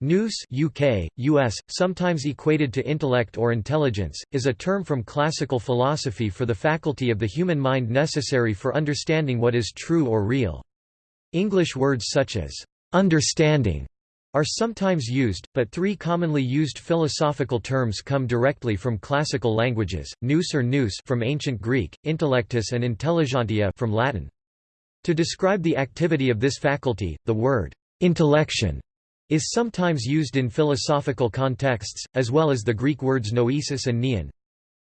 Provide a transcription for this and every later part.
Nous UK, US, sometimes equated to intellect or intelligence, is a term from classical philosophy for the faculty of the human mind necessary for understanding what is true or real. English words such as «understanding» are sometimes used, but three commonly used philosophical terms come directly from classical languages, nous or nous from ancient Greek, intellectus and intelligentia from Latin. To describe the activity of this faculty, the word «intellection» is sometimes used in philosophical contexts, as well as the Greek words noesis and noein.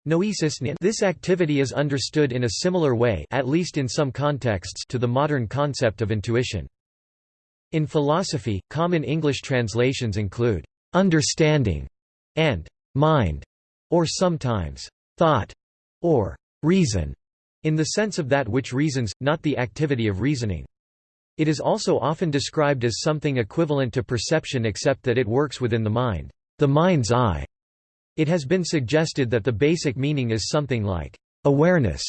Noesis This activity is understood in a similar way at least in some contexts to the modern concept of intuition. In philosophy, common English translations include «understanding» and «mind» or sometimes «thought» or «reason» in the sense of that which reasons, not the activity of reasoning. It is also often described as something equivalent to perception except that it works within the mind, the mind's eye. It has been suggested that the basic meaning is something like awareness.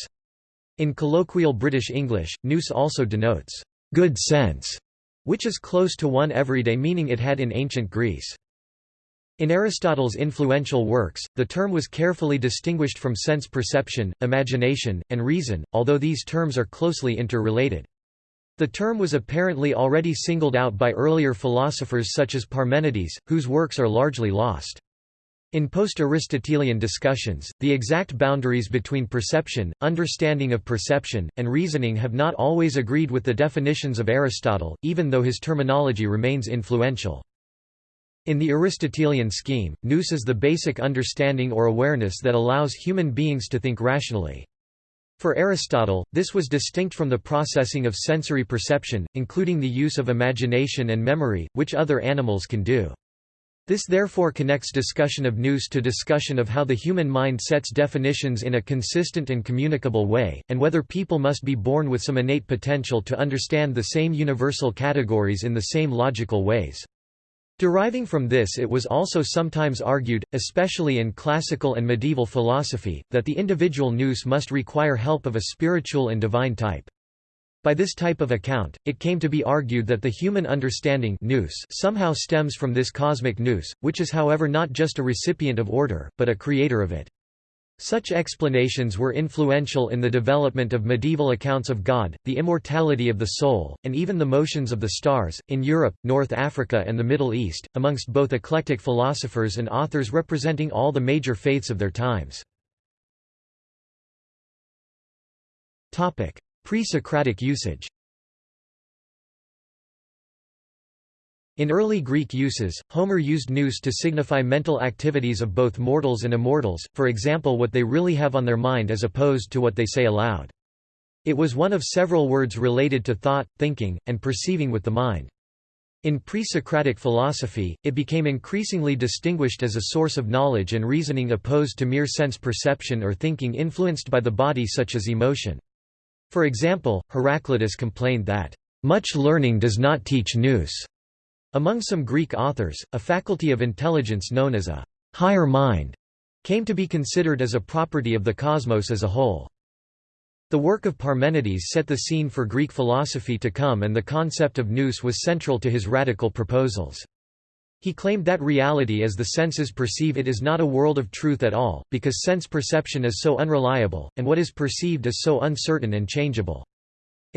In colloquial British English, nous also denotes good sense, which is close to one everyday meaning it had in ancient Greece. In Aristotle's influential works, the term was carefully distinguished from sense perception, imagination, and reason, although these terms are closely interrelated. The term was apparently already singled out by earlier philosophers such as Parmenides, whose works are largely lost. In post-Aristotelian discussions, the exact boundaries between perception, understanding of perception, and reasoning have not always agreed with the definitions of Aristotle, even though his terminology remains influential. In the Aristotelian scheme, nous is the basic understanding or awareness that allows human beings to think rationally. For Aristotle, this was distinct from the processing of sensory perception, including the use of imagination and memory, which other animals can do. This therefore connects discussion of nous to discussion of how the human mind sets definitions in a consistent and communicable way, and whether people must be born with some innate potential to understand the same universal categories in the same logical ways. Deriving from this it was also sometimes argued, especially in classical and medieval philosophy, that the individual nous must require help of a spiritual and divine type. By this type of account, it came to be argued that the human understanding nous somehow stems from this cosmic nous, which is however not just a recipient of order, but a creator of it. Such explanations were influential in the development of medieval accounts of God, the immortality of the soul, and even the motions of the stars, in Europe, North Africa and the Middle East, amongst both eclectic philosophers and authors representing all the major faiths of their times. Pre-Socratic usage In early Greek uses, Homer used nous to signify mental activities of both mortals and immortals, for example what they really have on their mind as opposed to what they say aloud. It was one of several words related to thought, thinking, and perceiving with the mind. In pre-Socratic philosophy, it became increasingly distinguished as a source of knowledge and reasoning opposed to mere sense perception or thinking influenced by the body such as emotion. For example, Heraclitus complained that, "...much learning does not teach nous." Among some Greek authors, a faculty of intelligence known as a higher mind came to be considered as a property of the cosmos as a whole. The work of Parmenides set the scene for Greek philosophy to come and the concept of nous was central to his radical proposals. He claimed that reality as the senses perceive it is not a world of truth at all, because sense perception is so unreliable, and what is perceived is so uncertain and changeable.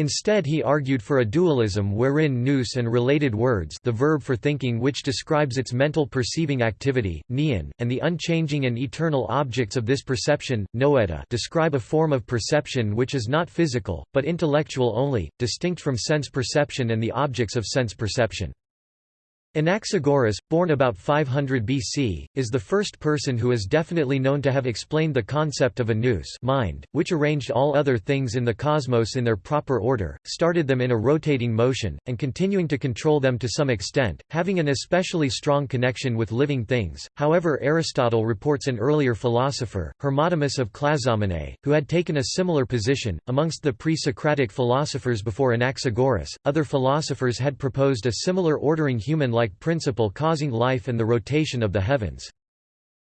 Instead he argued for a dualism wherein nous and related words the verb for thinking which describes its mental perceiving activity, noein, and the unchanging and eternal objects of this perception, noeta describe a form of perception which is not physical, but intellectual only, distinct from sense perception and the objects of sense perception. Anaxagoras, born about 500 BC, is the first person who is definitely known to have explained the concept of a nous mind, which arranged all other things in the cosmos in their proper order, started them in a rotating motion, and continuing to control them to some extent, having an especially strong connection with living things. However Aristotle reports an earlier philosopher, Hermotimus of Clazomenae, who had taken a similar position. Amongst the pre-Socratic philosophers before Anaxagoras, other philosophers had proposed a similar ordering human like principle causing life and the rotation of the heavens.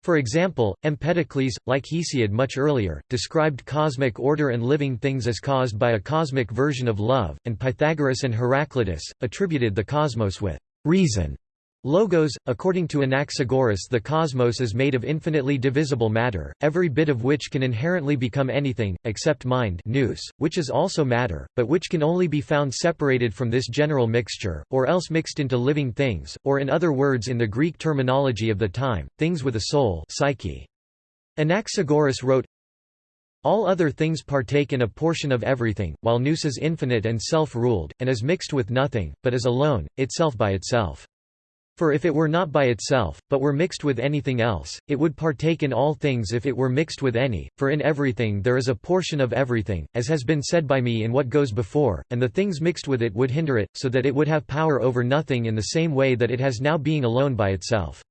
For example, Empedocles, like Hesiod much earlier, described cosmic order and living things as caused by a cosmic version of love, and Pythagoras and Heraclitus, attributed the cosmos with reason. Logos, according to Anaxagoras the cosmos is made of infinitely divisible matter, every bit of which can inherently become anything, except mind nous, which is also matter, but which can only be found separated from this general mixture, or else mixed into living things, or in other words in the Greek terminology of the time, things with a soul psyche. Anaxagoras wrote, all other things partake in a portion of everything, while nous is infinite and self-ruled, and is mixed with nothing, but is alone, itself by itself. For if it were not by itself, but were mixed with anything else, it would partake in all things if it were mixed with any, for in everything there is a portion of everything, as has been said by me in what goes before, and the things mixed with it would hinder it, so that it would have power over nothing in the same way that it has now being alone by itself.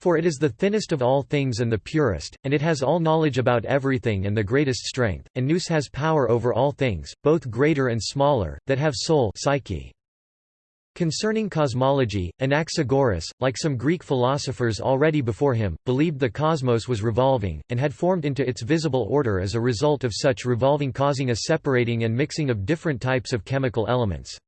For it is the thinnest of all things and the purest, and it has all knowledge about everything and the greatest strength, and nous has power over all things, both greater and smaller, that have soul psyche. Concerning cosmology, Anaxagoras, like some Greek philosophers already before him, believed the cosmos was revolving, and had formed into its visible order as a result of such revolving causing a separating and mixing of different types of chemical elements.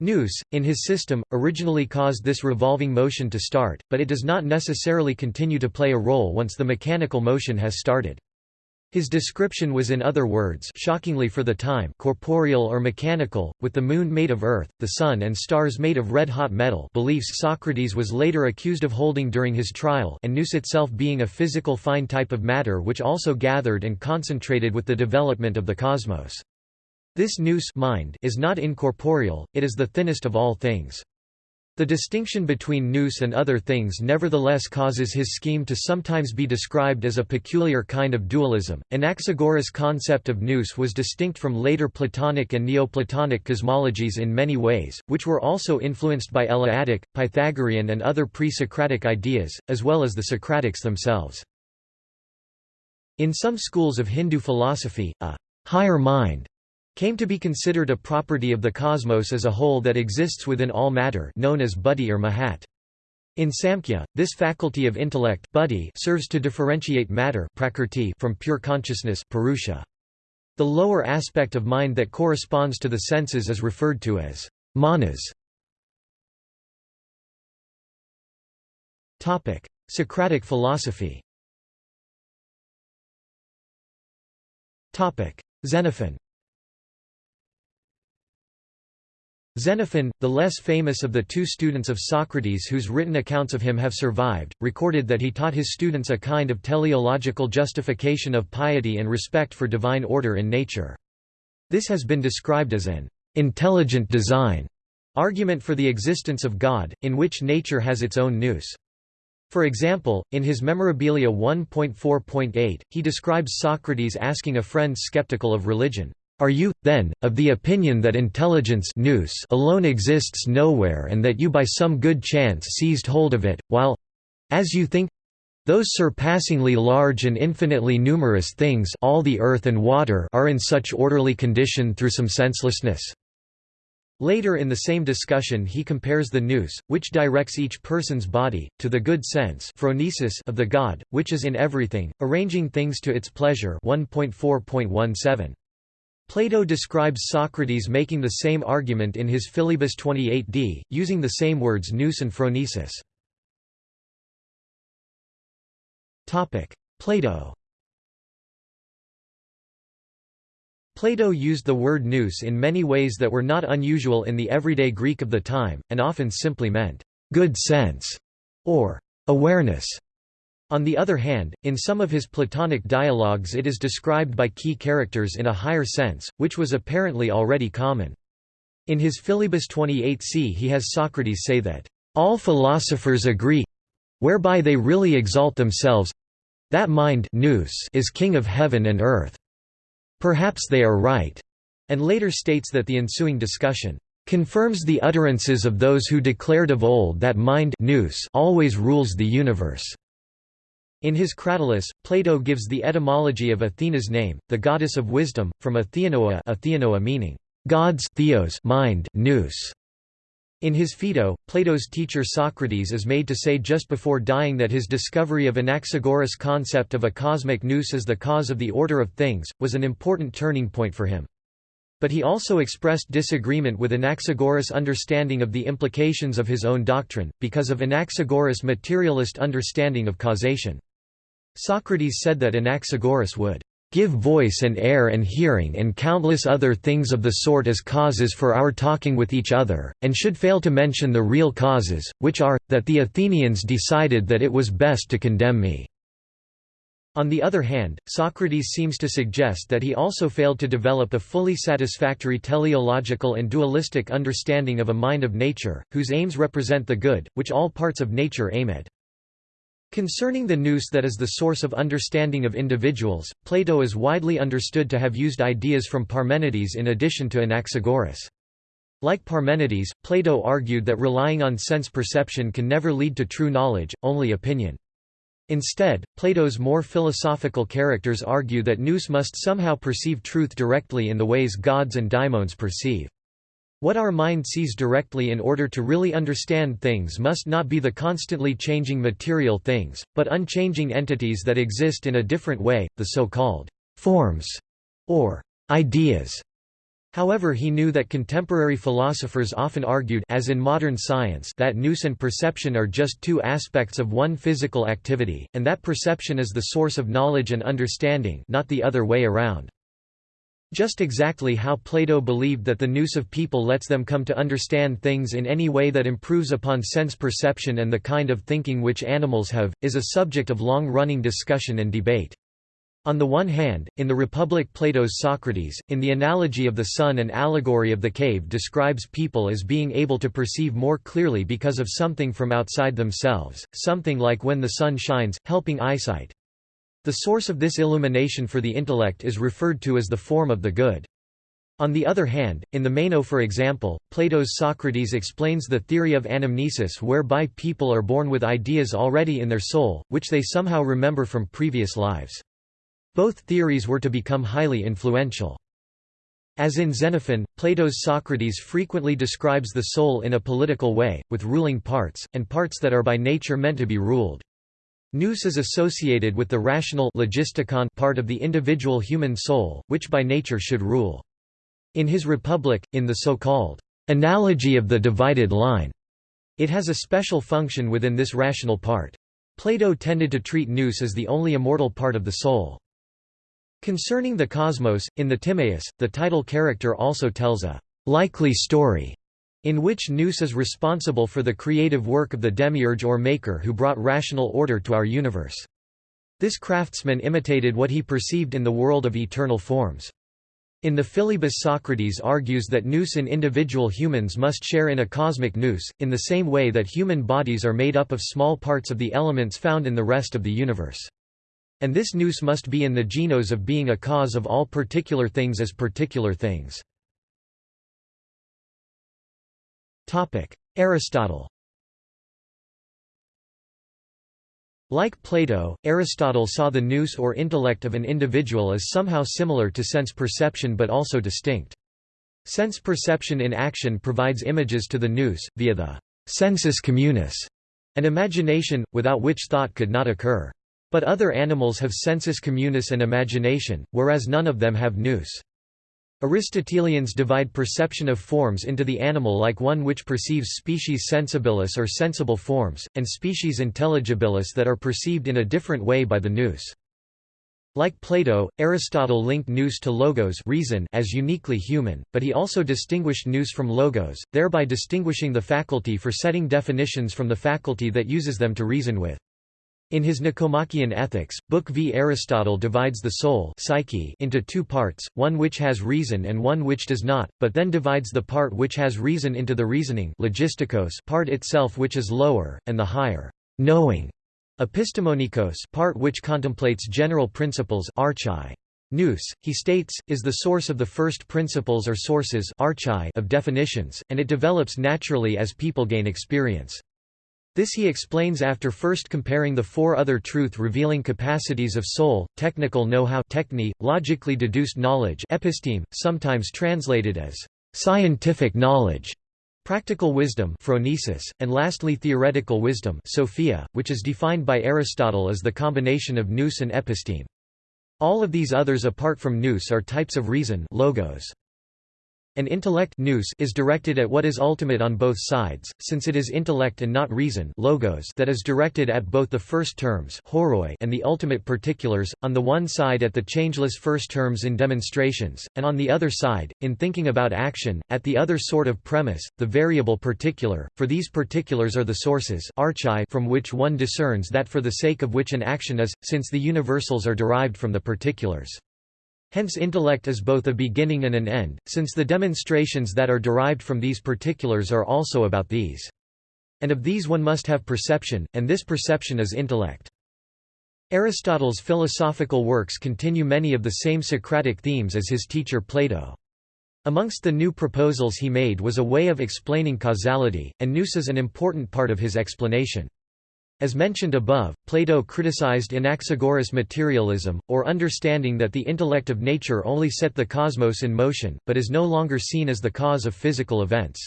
Nous, in his system, originally caused this revolving motion to start, but it does not necessarily continue to play a role once the mechanical motion has started. His description was in other words shockingly for the time corporeal or mechanical, with the moon made of earth, the sun and stars made of red-hot metal beliefs Socrates was later accused of holding during his trial and nous itself being a physical fine type of matter which also gathered and concentrated with the development of the cosmos. This nous mind is not incorporeal, it is the thinnest of all things. The distinction between nous and other things nevertheless causes his scheme to sometimes be described as a peculiar kind of dualism. Anaxagoras' concept of nous was distinct from later Platonic and Neoplatonic cosmologies in many ways, which were also influenced by Eleatic, Pythagorean, and other pre Socratic ideas, as well as the Socratics themselves. In some schools of Hindu philosophy, a higher mind came to be considered a property of the cosmos as a whole that exists within all matter known as buddhi or mahat. In Samkhya, this faculty of intellect buddhi serves to differentiate matter prakrti from pure consciousness purusha. The lower aspect of mind that corresponds to the senses is referred to as manas. Socratic philosophy Xenophon Xenophon, the less famous of the two students of Socrates whose written accounts of him have survived, recorded that he taught his students a kind of teleological justification of piety and respect for divine order in nature. This has been described as an intelligent design argument for the existence of God, in which nature has its own nous. For example, in his Memorabilia 1.4.8, he describes Socrates asking a friend skeptical of religion, are you, then, of the opinion that intelligence nous alone exists nowhere and that you by some good chance seized hold of it, while—as you think—those surpassingly large and infinitely numerous things all the earth and water are in such orderly condition through some senselessness? Later in the same discussion he compares the nous, which directs each person's body, to the good sense phronesis of the God, which is in everything, arranging things to its pleasure 1.4.17. Plato describes Socrates making the same argument in his Philebus 28d, using the same words nous and phronesis. Plato Plato used the word nous in many ways that were not unusual in the everyday Greek of the time, and often simply meant, good sense, or awareness. On the other hand, in some of his Platonic dialogues it is described by key characters in a higher sense, which was apparently already common. In his Philebus 28c he has Socrates say that, "...all philosophers agree whereby they really exalt themselves that mind is king of heaven and earth. Perhaps they are right." And later states that the ensuing discussion confirms the utterances of those who declared of old that mind always rules the universe. In his Cratylus, Plato gives the etymology of Athena's name, the goddess of wisdom, from Atheanoa, Atheanoa meaning God's theos mind nous. In his Phaedo, Plato's teacher Socrates is made to say just before dying that his discovery of Anaxagoras' concept of a cosmic nous as the cause of the order of things, was an important turning point for him. But he also expressed disagreement with Anaxagoras' understanding of the implications of his own doctrine, because of Anaxagoras' materialist understanding of causation. Socrates said that Anaxagoras would give voice and air and hearing and countless other things of the sort as causes for our talking with each other, and should fail to mention the real causes, which are, that the Athenians decided that it was best to condemn me. On the other hand, Socrates seems to suggest that he also failed to develop a fully satisfactory teleological and dualistic understanding of a mind of nature, whose aims represent the good, which all parts of nature aim at. Concerning the nous that is the source of understanding of individuals, Plato is widely understood to have used ideas from Parmenides in addition to Anaxagoras. Like Parmenides, Plato argued that relying on sense perception can never lead to true knowledge, only opinion. Instead, Plato's more philosophical characters argue that nous must somehow perceive truth directly in the ways gods and daimons perceive. What our mind sees directly in order to really understand things must not be the constantly changing material things, but unchanging entities that exist in a different way, the so-called forms or ideas. However he knew that contemporary philosophers often argued as in modern science that nous and perception are just two aspects of one physical activity, and that perception is the source of knowledge and understanding not the other way around. Just exactly how Plato believed that the nous of people lets them come to understand things in any way that improves upon sense perception and the kind of thinking which animals have, is a subject of long-running discussion and debate. On the one hand, in the Republic Plato's Socrates, in the analogy of the sun and allegory of the cave describes people as being able to perceive more clearly because of something from outside themselves, something like when the sun shines, helping eyesight. The source of this illumination for the intellect is referred to as the form of the good. On the other hand, in the Meno for example, Plato's Socrates explains the theory of anamnesis whereby people are born with ideas already in their soul, which they somehow remember from previous lives. Both theories were to become highly influential. As in Xenophon, Plato's Socrates frequently describes the soul in a political way, with ruling parts, and parts that are by nature meant to be ruled. Nous is associated with the rational logistikon part of the individual human soul, which by nature should rule. In his Republic, in the so-called analogy of the divided line, it has a special function within this rational part. Plato tended to treat nous as the only immortal part of the soul. Concerning the cosmos, in the Timaeus, the title character also tells a likely story in which Nous is responsible for the creative work of the demiurge or maker who brought rational order to our universe. This craftsman imitated what he perceived in the world of eternal forms. In the Philebus Socrates argues that nous in individual humans must share in a cosmic nous, in the same way that human bodies are made up of small parts of the elements found in the rest of the universe. And this nous must be in the genos of being a cause of all particular things as particular things. Aristotle Like Plato, Aristotle saw the nous or intellect of an individual as somehow similar to sense perception but also distinct. Sense perception in action provides images to the nous, via the sensus communis, an imagination, without which thought could not occur. But other animals have sensus communis and imagination, whereas none of them have nous. Aristotelians divide perception of forms into the animal like one which perceives species sensibilis or sensible forms, and species intelligibilis that are perceived in a different way by the nous. Like Plato, Aristotle linked nous to logos reason as uniquely human, but he also distinguished nous from logos, thereby distinguishing the faculty for setting definitions from the faculty that uses them to reason with. In his Nicomachean Ethics, Book V Aristotle divides the soul psyche into two parts, one which has reason and one which does not, but then divides the part which has reason into the reasoning logistikos part itself which is lower, and the higher knowing epistemonikos part which contemplates general principles archai. Nous, he states, is the source of the first principles or sources archai of definitions, and it develops naturally as people gain experience. This he explains after first comparing the four other truth-revealing capacities of soul, technical know-how logically deduced knowledge episteme, sometimes translated as scientific knowledge, practical wisdom phronesis, and lastly theoretical wisdom sophia, which is defined by Aristotle as the combination of nous and episteme. All of these others apart from nous are types of reason logos. An intellect nous is directed at what is ultimate on both sides, since it is intellect and not reason logos that is directed at both the first terms horoi and the ultimate particulars, on the one side at the changeless first terms in demonstrations, and on the other side, in thinking about action, at the other sort of premise, the variable particular, for these particulars are the sources archai from which one discerns that for the sake of which an action is, since the universals are derived from the particulars. Hence intellect is both a beginning and an end, since the demonstrations that are derived from these particulars are also about these. And of these one must have perception, and this perception is intellect. Aristotle's philosophical works continue many of the same Socratic themes as his teacher Plato. Amongst the new proposals he made was a way of explaining causality, and nous is an important part of his explanation. As mentioned above, Plato criticized Anaxagoras materialism, or understanding that the intellect of nature only set the cosmos in motion, but is no longer seen as the cause of physical events.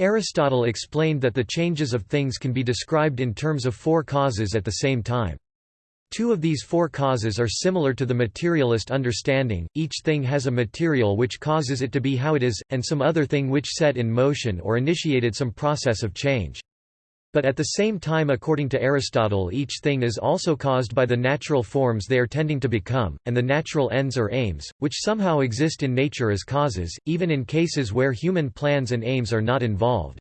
Aristotle explained that the changes of things can be described in terms of four causes at the same time. Two of these four causes are similar to the materialist understanding, each thing has a material which causes it to be how it is, and some other thing which set in motion or initiated some process of change. But at the same time according to Aristotle each thing is also caused by the natural forms they are tending to become, and the natural ends or aims, which somehow exist in nature as causes, even in cases where human plans and aims are not involved.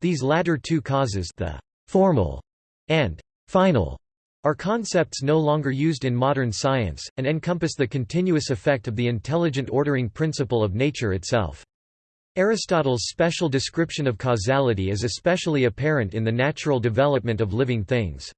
These latter two causes the formal and final are concepts no longer used in modern science, and encompass the continuous effect of the intelligent ordering principle of nature itself. Aristotle's special description of causality is especially apparent in the natural development of living things.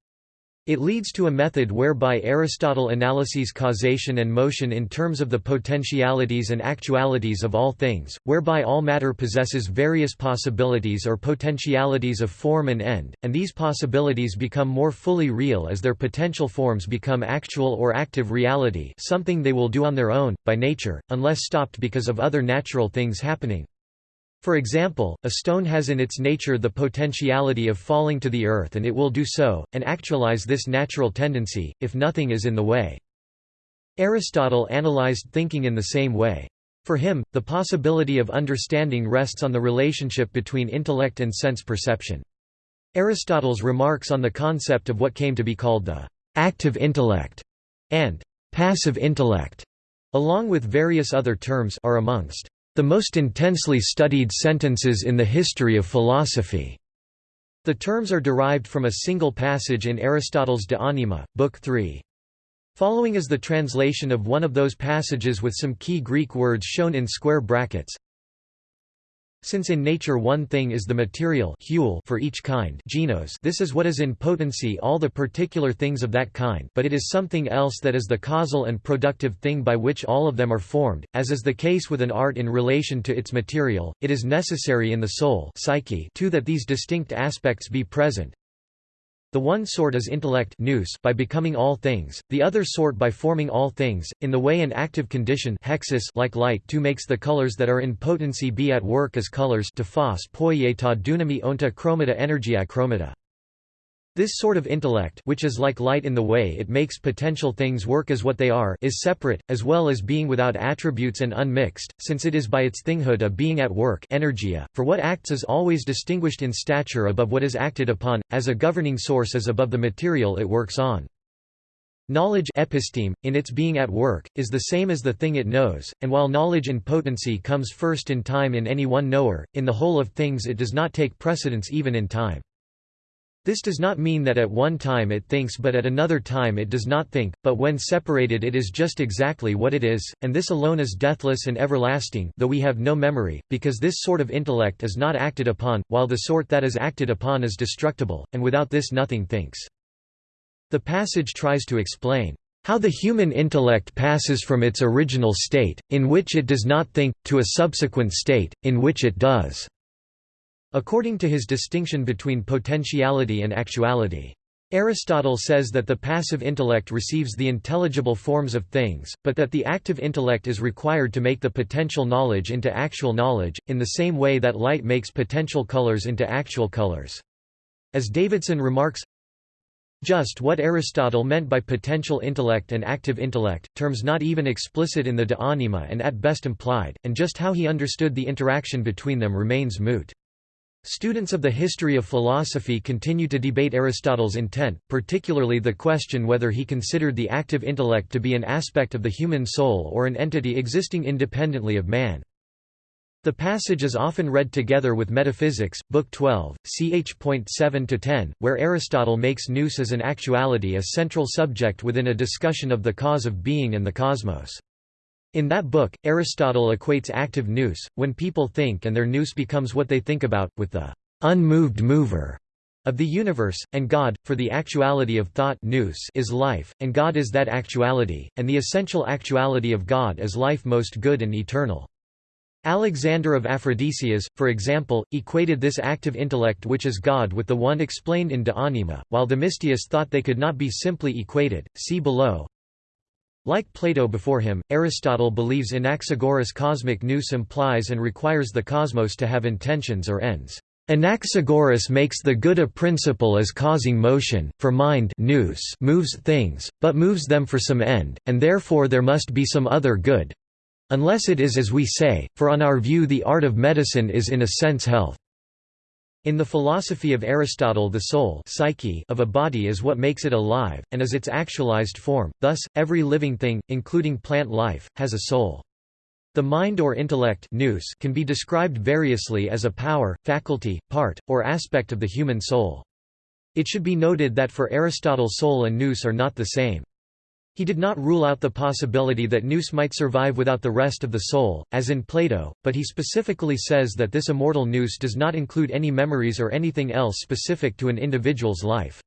It leads to a method whereby Aristotle analyses causation and motion in terms of the potentialities and actualities of all things, whereby all matter possesses various possibilities or potentialities of form and end, and these possibilities become more fully real as their potential forms become actual or active reality something they will do on their own, by nature, unless stopped because of other natural things happening. For example, a stone has in its nature the potentiality of falling to the earth and it will do so, and actualize this natural tendency, if nothing is in the way. Aristotle analyzed thinking in the same way. For him, the possibility of understanding rests on the relationship between intellect and sense perception. Aristotle's remarks on the concept of what came to be called the active intellect and passive intellect, along with various other terms, are amongst the most intensely studied sentences in the history of philosophy. The terms are derived from a single passage in Aristotle's De Anima, Book 3. Following is the translation of one of those passages with some key Greek words shown in square brackets. Since in nature one thing is the material for each kind genos this is what is in potency all the particular things of that kind but it is something else that is the causal and productive thing by which all of them are formed, as is the case with an art in relation to its material, it is necessary in the soul psyche too that these distinct aspects be present, the one sort is intellect nous by becoming all things, the other sort by forming all things, in the way an active condition hexis like light too makes the colors that are in potency be at work as colors to phos poieta dunami onta chromata energia chromata. This sort of intellect which is like light in the way it makes potential things work as what they are is separate, as well as being without attributes and unmixed, since it is by its thinghood a being at work energia, for what acts is always distinguished in stature above what is acted upon, as a governing source is above the material it works on. Knowledge episteme, in its being at work, is the same as the thing it knows, and while knowledge in potency comes first in time in any one knower, in the whole of things it does not take precedence even in time. This does not mean that at one time it thinks but at another time it does not think, but when separated it is just exactly what it is, and this alone is deathless and everlasting though we have no memory, because this sort of intellect is not acted upon, while the sort that is acted upon is destructible, and without this nothing thinks. The passage tries to explain how the human intellect passes from its original state, in which it does not think, to a subsequent state, in which it does. According to his distinction between potentiality and actuality. Aristotle says that the passive intellect receives the intelligible forms of things, but that the active intellect is required to make the potential knowledge into actual knowledge, in the same way that light makes potential colors into actual colors. As Davidson remarks, just what Aristotle meant by potential intellect and active intellect, terms not even explicit in the De Anima and at best implied, and just how he understood the interaction between them remains moot. Students of the history of philosophy continue to debate Aristotle's intent, particularly the question whether he considered the active intellect to be an aspect of the human soul or an entity existing independently of man. The passage is often read together with Metaphysics, Book 12, ch. 7–10, where Aristotle makes nous as an actuality a central subject within a discussion of the cause of being and the cosmos. In that book, Aristotle equates active nous, when people think and their nous becomes what they think about, with the unmoved mover of the universe, and God, for the actuality of thought nous is life, and God is that actuality, and the essential actuality of God is life most good and eternal. Alexander of Aphrodisias, for example, equated this active intellect which is God with the one explained in De Anima, while Themistius thought they could not be simply equated, see below. Like Plato before him, Aristotle believes Anaxagoras cosmic nous implies and requires the cosmos to have intentions or ends. Anaxagoras makes the good a principle as causing motion, for mind nous moves things, but moves them for some end, and therefore there must be some other good, Unless it is as we say, for on our view the art of medicine is in a sense health. In the philosophy of Aristotle the soul psyche of a body is what makes it alive, and is its actualized form, thus, every living thing, including plant life, has a soul. The mind or intellect nous can be described variously as a power, faculty, part, or aspect of the human soul. It should be noted that for Aristotle soul and nous are not the same. He did not rule out the possibility that nous might survive without the rest of the soul, as in Plato, but he specifically says that this immortal nous does not include any memories or anything else specific to an individual's life.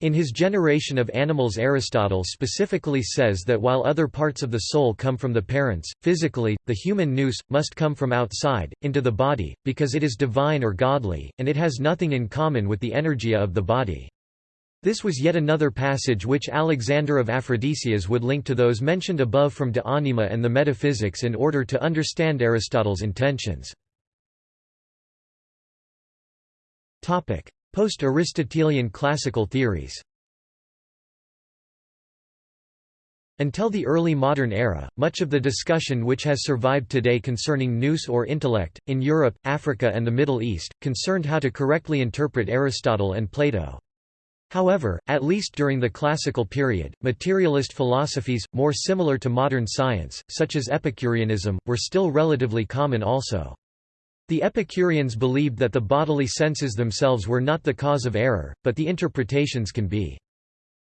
In his Generation of Animals Aristotle specifically says that while other parts of the soul come from the parents, physically, the human nous, must come from outside, into the body, because it is divine or godly, and it has nothing in common with the energia of the body. This was yet another passage which Alexander of Aphrodisias would link to those mentioned above from De Anima and the Metaphysics in order to understand Aristotle's intentions. Post-Aristotelian classical theories Until the early modern era, much of the discussion which has survived today concerning nous or intellect, in Europe, Africa and the Middle East, concerned how to correctly interpret Aristotle and Plato. However, at least during the classical period, materialist philosophies, more similar to modern science, such as Epicureanism, were still relatively common also. The Epicureans believed that the bodily senses themselves were not the cause of error, but the interpretations can be.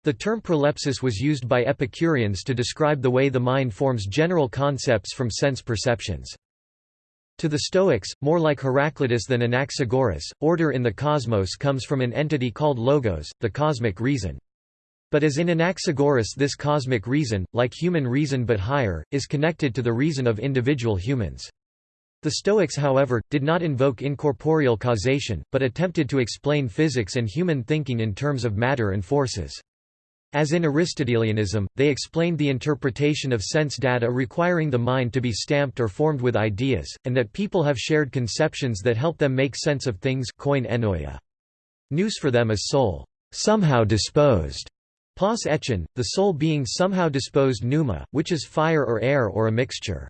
The term prolepsis was used by Epicureans to describe the way the mind forms general concepts from sense perceptions. To the Stoics, more like Heraclitus than Anaxagoras, order in the cosmos comes from an entity called logos, the cosmic reason. But as in Anaxagoras this cosmic reason, like human reason but higher, is connected to the reason of individual humans. The Stoics however, did not invoke incorporeal causation, but attempted to explain physics and human thinking in terms of matter and forces. As in Aristotelianism, they explained the interpretation of sense data requiring the mind to be stamped or formed with ideas, and that people have shared conceptions that help them make sense of things ennoia. Nous for them is soul, somehow disposed. Pas etchen, the soul being somehow disposed pneuma, which is fire or air or a mixture.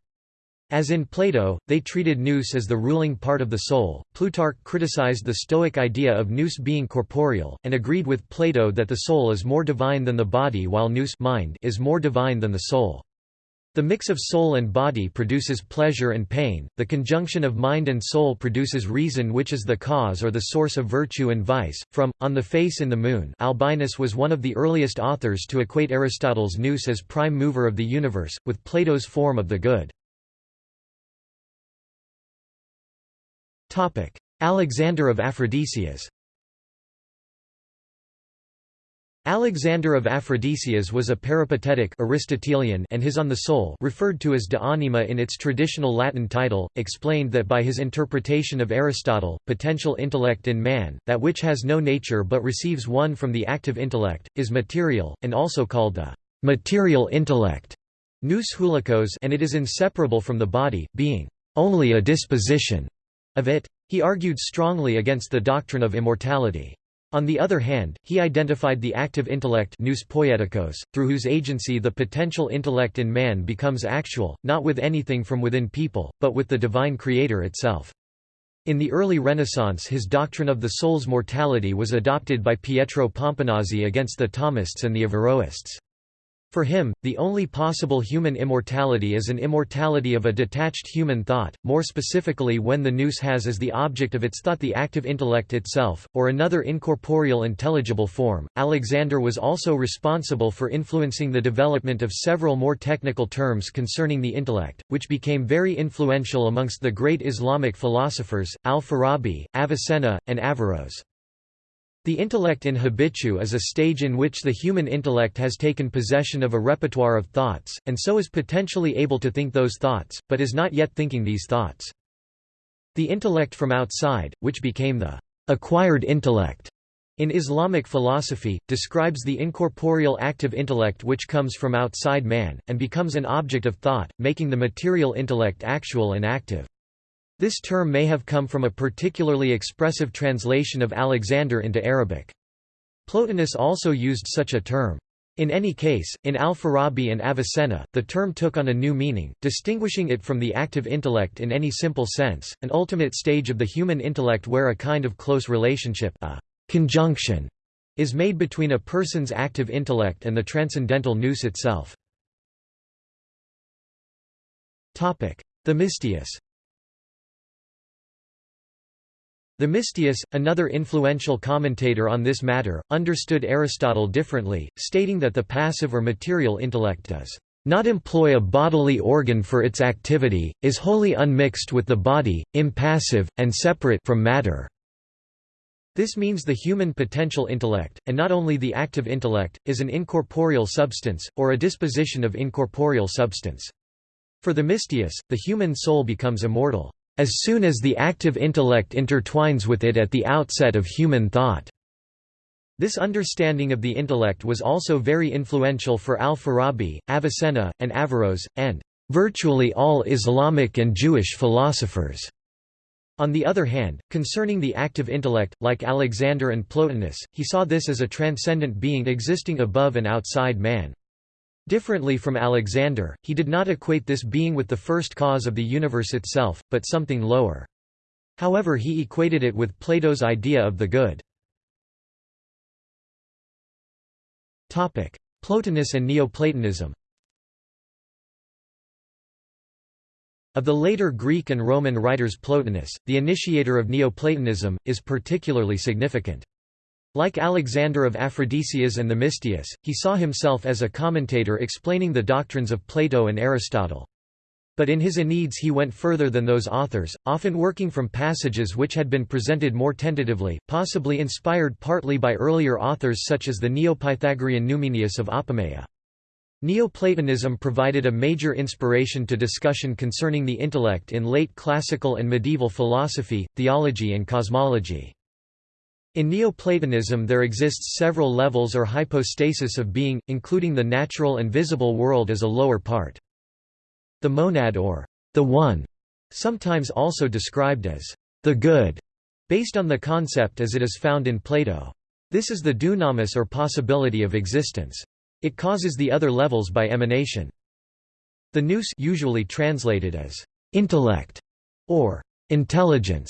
As in Plato, they treated nous as the ruling part of the soul. Plutarch criticized the Stoic idea of nous being corporeal, and agreed with Plato that the soul is more divine than the body while nous mind is more divine than the soul. The mix of soul and body produces pleasure and pain, the conjunction of mind and soul produces reason which is the cause or the source of virtue and vice. From, On the Face in the Moon Albinus was one of the earliest authors to equate Aristotle's nous as prime mover of the universe, with Plato's form of the good. Alexander of Aphrodisias. Alexander of Aphrodisias was a peripatetic Aristotelian and his On the Soul referred to as De Anima in its traditional Latin title, explained that by his interpretation of Aristotle, potential intellect in man, that which has no nature but receives one from the active intellect, is material, and also called the material intellect nous houlikos and it is inseparable from the body, being only a disposition of it. He argued strongly against the doctrine of immortality. On the other hand, he identified the active intellect nous poieticos, through whose agency the potential intellect in man becomes actual, not with anything from within people, but with the divine creator itself. In the early Renaissance his doctrine of the soul's mortality was adopted by Pietro Pomponazzi against the Thomists and the Averroists. For him, the only possible human immortality is an immortality of a detached human thought, more specifically when the nous has as the object of its thought the active intellect itself, or another incorporeal intelligible form. Alexander was also responsible for influencing the development of several more technical terms concerning the intellect, which became very influential amongst the great Islamic philosophers, al-Farabi, Avicenna, and Averroes. The intellect in habitu is a stage in which the human intellect has taken possession of a repertoire of thoughts, and so is potentially able to think those thoughts, but is not yet thinking these thoughts. The intellect from outside, which became the acquired intellect in Islamic philosophy, describes the incorporeal active intellect which comes from outside man, and becomes an object of thought, making the material intellect actual and active. This term may have come from a particularly expressive translation of Alexander into Arabic. Plotinus also used such a term. In any case, in Al-Farabi and Avicenna, the term took on a new meaning, distinguishing it from the active intellect in any simple sense, an ultimate stage of the human intellect where a kind of close relationship a conjunction is made between a person's active intellect and the transcendental nous itself. Themistius Themistius, another influential commentator on this matter, understood Aristotle differently, stating that the passive or material intellect does not employ a bodily organ for its activity, is wholly unmixed with the body, impassive, and separate from matter. This means the human potential intellect, and not only the active intellect, is an incorporeal substance, or a disposition of incorporeal substance. For the Themistius, the human soul becomes immortal as soon as the active intellect intertwines with it at the outset of human thought. This understanding of the intellect was also very influential for al-Farabi, Avicenna, and Averroes, and virtually all Islamic and Jewish philosophers. On the other hand, concerning the active intellect, like Alexander and Plotinus, he saw this as a transcendent being existing above and outside man. Differently from Alexander, he did not equate this being with the first cause of the universe itself, but something lower. However he equated it with Plato's idea of the good. Plotinus and Neoplatonism Of the later Greek and Roman writers Plotinus, the initiator of Neoplatonism, is particularly significant. Like Alexander of Aphrodisias and Themistius, he saw himself as a commentator explaining the doctrines of Plato and Aristotle. But in his Enneads he went further than those authors, often working from passages which had been presented more tentatively, possibly inspired partly by earlier authors such as the Neo-Pythagorean Numenius of Apamea. Neoplatonism provided a major inspiration to discussion concerning the intellect in late classical and medieval philosophy, theology and cosmology. In Neoplatonism there exists several levels or hypostasis of being, including the natural and visible world as a lower part. The monad or the one, sometimes also described as the good, based on the concept as it is found in Plato. This is the dunamis or possibility of existence. It causes the other levels by emanation. The nous usually translated as intellect or intelligence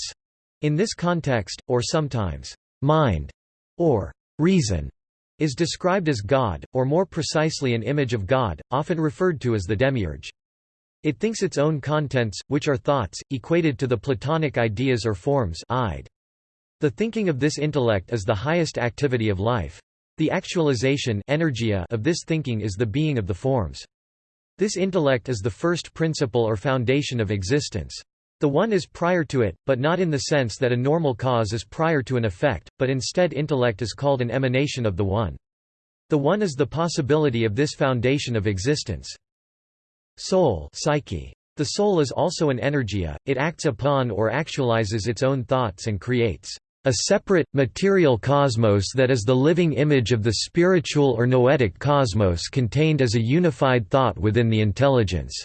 in this context, or sometimes mind, or reason, is described as God, or more precisely an image of God, often referred to as the demiurge. It thinks its own contents, which are thoughts, equated to the Platonic ideas or forms id. The thinking of this intellect is the highest activity of life. The actualization energia of this thinking is the being of the forms. This intellect is the first principle or foundation of existence. The one is prior to it, but not in the sense that a normal cause is prior to an effect, but instead intellect is called an emanation of the one. The one is the possibility of this foundation of existence. Soul psyche. The soul is also an energia, it acts upon or actualizes its own thoughts and creates a separate, material cosmos that is the living image of the spiritual or noetic cosmos contained as a unified thought within the intelligence.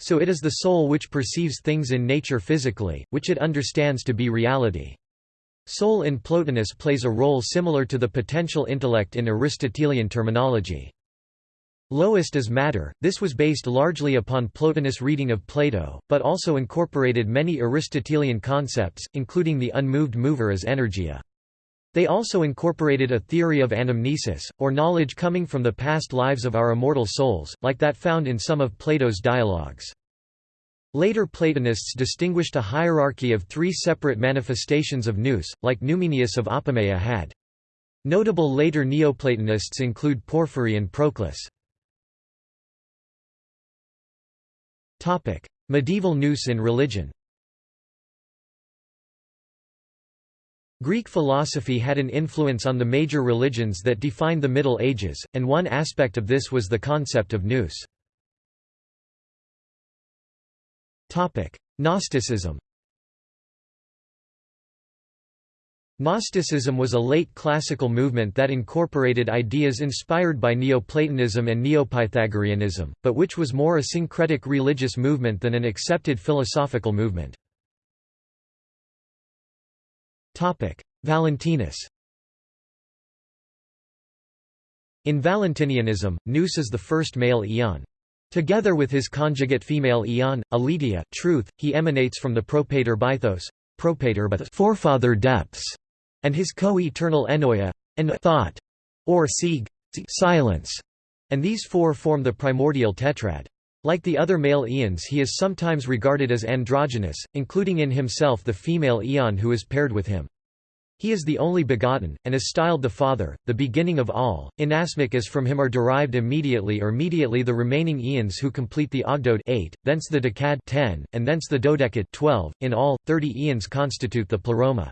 So it is the soul which perceives things in nature physically, which it understands to be reality. Soul in Plotinus plays a role similar to the potential intellect in Aristotelian terminology. Lowest as matter, this was based largely upon Plotinus' reading of Plato, but also incorporated many Aristotelian concepts, including the unmoved mover as energia. They also incorporated a theory of anamnesis, or knowledge coming from the past lives of our immortal souls, like that found in some of Plato's dialogues. Later Platonists distinguished a hierarchy of three separate manifestations of nous, like Numenius of Apamea had. Notable later Neoplatonists include Porphyry and Proclus. Medieval nous in religion Greek philosophy had an influence on the major religions that defined the Middle Ages, and one aspect of this was the concept of nous. Gnosticism Gnosticism was a late classical movement that incorporated ideas inspired by Neoplatonism and Neopythagoreanism, but which was more a syncretic religious movement than an accepted philosophical movement. Valentinus In Valentinianism, Nous is the first male aeon. Together with his conjugate female Aeon, Aletheia, truth, he emanates from the propator Bythos, propator but forefather depths, and his co-eternal Ennoia, and thought, or Sige, silence, and these four form the primordial tetrad. Like the other male Aeons he is sometimes regarded as androgynous, including in himself the female Aeon who is paired with him. He is the only begotten, and is styled the Father, the beginning of all. Inasmuch as from him are derived immediately or mediately the remaining Aeons who complete the Ogdoad 8, thence the Decad 10, and thence the Dodecad 12. In all, 30 Aeons constitute the Pleroma.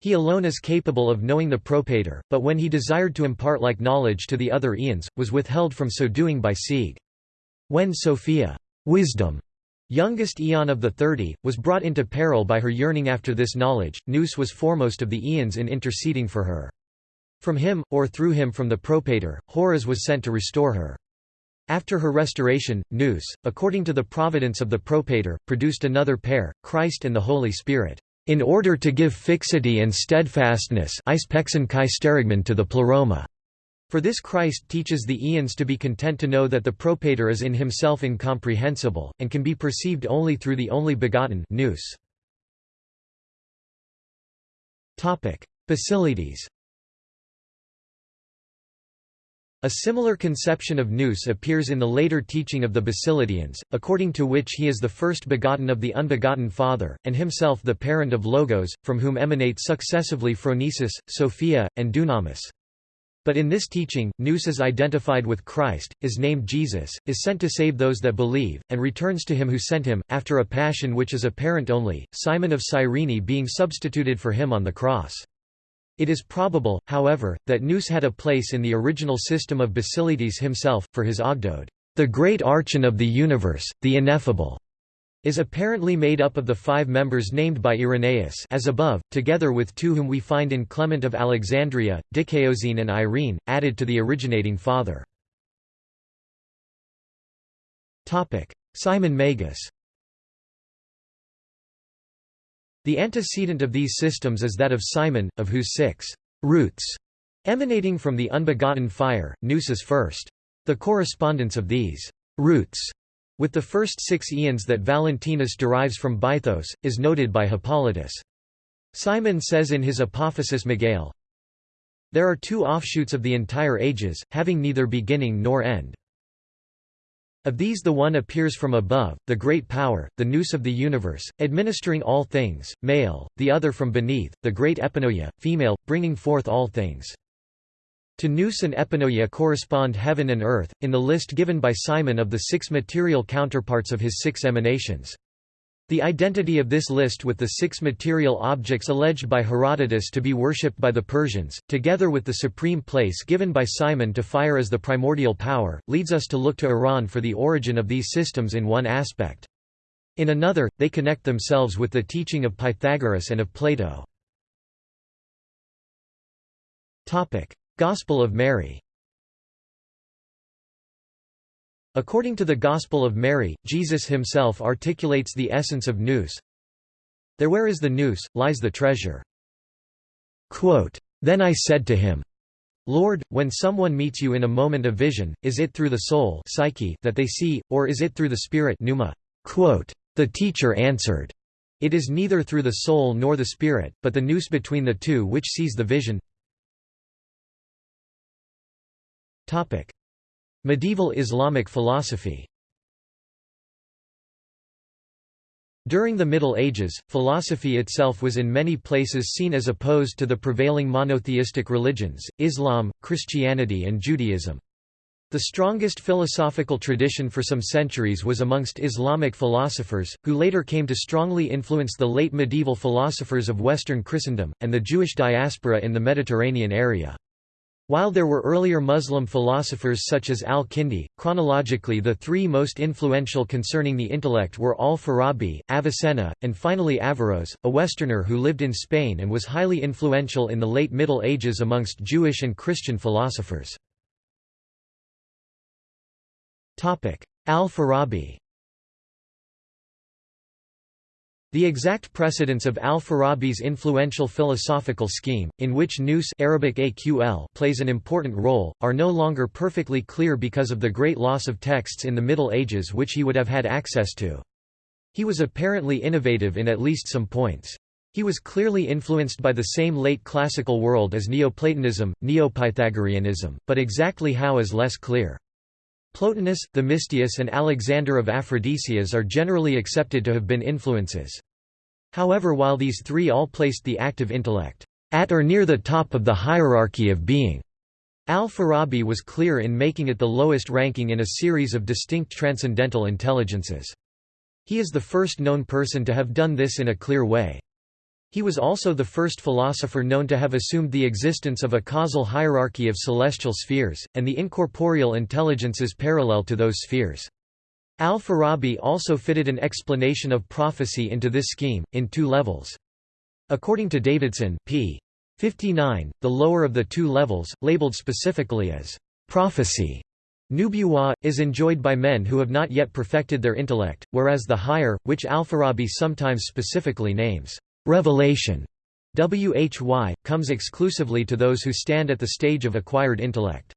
He alone is capable of knowing the Propator, but when he desired to impart like knowledge to the other Aeons, was withheld from so doing by Sige. When Sophia, wisdom, Youngest Aeon of the Thirty, was brought into peril by her yearning after this knowledge, Nous was foremost of the Aeons in interceding for her. From him, or through him from the Propator, Horus was sent to restore her. After her restoration, Nous, according to the providence of the Propator, produced another pair, Christ and the Holy Spirit, in order to give fixity and steadfastness to the Pleroma. For this Christ teaches the Aeons to be content to know that the Propator is in himself incomprehensible, and can be perceived only through the only begotten nous. Basilides A similar conception of nous appears in the later teaching of the Basilidians, according to which he is the first begotten of the unbegotten Father, and himself the parent of Logos, from whom emanate successively Phronesis, Sophia, and Dunamis. But in this teaching, Nous is identified with Christ, is named Jesus, is sent to save those that believe, and returns to him who sent him, after a passion which is apparent only, Simon of Cyrene being substituted for him on the cross. It is probable, however, that Nous had a place in the original system of Basilides himself, for his Ogdoad, the great archon of the universe, the ineffable is apparently made up of the five members named by Irenaeus as above, together with two whom we find in Clement of Alexandria, Dicæosine and Irene, added to the originating father. Simon Magus The antecedent of these systems is that of Simon, of whose six roots emanating from the unbegotten fire, nous is first. The correspondence of these roots with the first six aeons that Valentinus derives from Bythos, is noted by Hippolytus. Simon says in his Apophasis Megale, There are two offshoots of the entire ages, having neither beginning nor end. Of these the one appears from above, the great power, the nous of the universe, administering all things, male, the other from beneath, the great epinoia, female, bringing forth all things. To nous and epinoia correspond heaven and earth, in the list given by Simon of the six material counterparts of his six emanations. The identity of this list with the six material objects alleged by Herodotus to be worshipped by the Persians, together with the supreme place given by Simon to fire as the primordial power, leads us to look to Iran for the origin of these systems in one aspect. In another, they connect themselves with the teaching of Pythagoras and of Plato. Gospel of Mary According to the Gospel of Mary, Jesus himself articulates the essence of nous. There where is the nous, lies the treasure. Quote, then I said to him, Lord, when someone meets you in a moment of vision, is it through the soul psyche that they see, or is it through the spirit pneuma? Quote, the teacher answered, It is neither through the soul nor the spirit, but the nous between the two which sees the vision. Medieval Islamic philosophy During the Middle Ages, philosophy itself was in many places seen as opposed to the prevailing monotheistic religions, Islam, Christianity and Judaism. The strongest philosophical tradition for some centuries was amongst Islamic philosophers, who later came to strongly influence the late medieval philosophers of Western Christendom, and the Jewish diaspora in the Mediterranean area. While there were earlier Muslim philosophers such as al-Kindi, chronologically the three most influential concerning the intellect were al-Farabi, Avicenna, and finally Averroes, a Westerner who lived in Spain and was highly influential in the late Middle Ages amongst Jewish and Christian philosophers. Al-Farabi The exact precedence of al-Farabi's influential philosophical scheme, in which nous Arabic AQL plays an important role, are no longer perfectly clear because of the great loss of texts in the Middle Ages which he would have had access to. He was apparently innovative in at least some points. He was clearly influenced by the same late classical world as Neoplatonism, Neopythagoreanism, but exactly how is less clear. Plotinus, Themistius and Alexander of Aphrodisias are generally accepted to have been influences. However while these three all placed the active intellect at or near the top of the hierarchy of being, Al-Farabi was clear in making it the lowest ranking in a series of distinct transcendental intelligences. He is the first known person to have done this in a clear way. He was also the first philosopher known to have assumed the existence of a causal hierarchy of celestial spheres, and the incorporeal intelligences parallel to those spheres. Al-Farabi also fitted an explanation of prophecy into this scheme, in two levels. According to Davidson p. 59, the lower of the two levels, labeled specifically as prophecy, nubuwa, is enjoyed by men who have not yet perfected their intellect, whereas the higher, which Al-Farabi sometimes specifically names revelation, wahy, comes exclusively to those who stand at the stage of acquired intellect.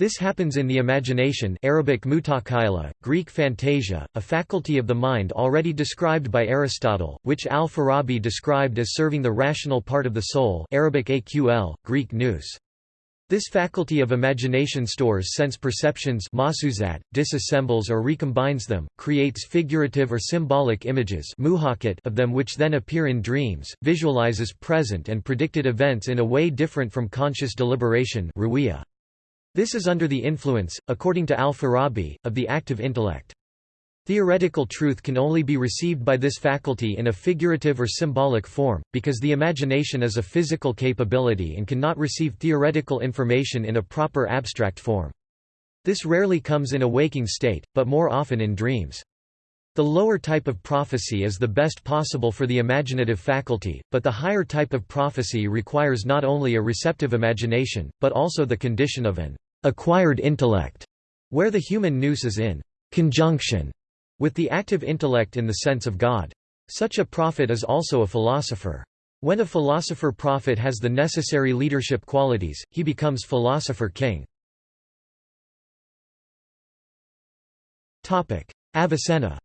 This happens in the imagination Arabic mutakhayla, Greek fantasia, a faculty of the mind already described by Aristotle, which al-Farabi described as serving the rational part of the soul Arabic aql, Greek nous. This faculty of imagination stores sense perceptions disassembles or recombines them, creates figurative or symbolic images of them which then appear in dreams, visualizes present and predicted events in a way different from conscious deliberation this is under the influence, according to al-Farabi, of the active intellect. Theoretical truth can only be received by this faculty in a figurative or symbolic form, because the imagination is a physical capability and cannot receive theoretical information in a proper abstract form. This rarely comes in a waking state, but more often in dreams. The lower type of prophecy is the best possible for the imaginative faculty, but the higher type of prophecy requires not only a receptive imagination, but also the condition of an acquired intellect, where the human nous is in conjunction with the active intellect in the sense of God. Such a prophet is also a philosopher. When a philosopher-prophet has the necessary leadership qualities, he becomes philosopher-king. Avicenna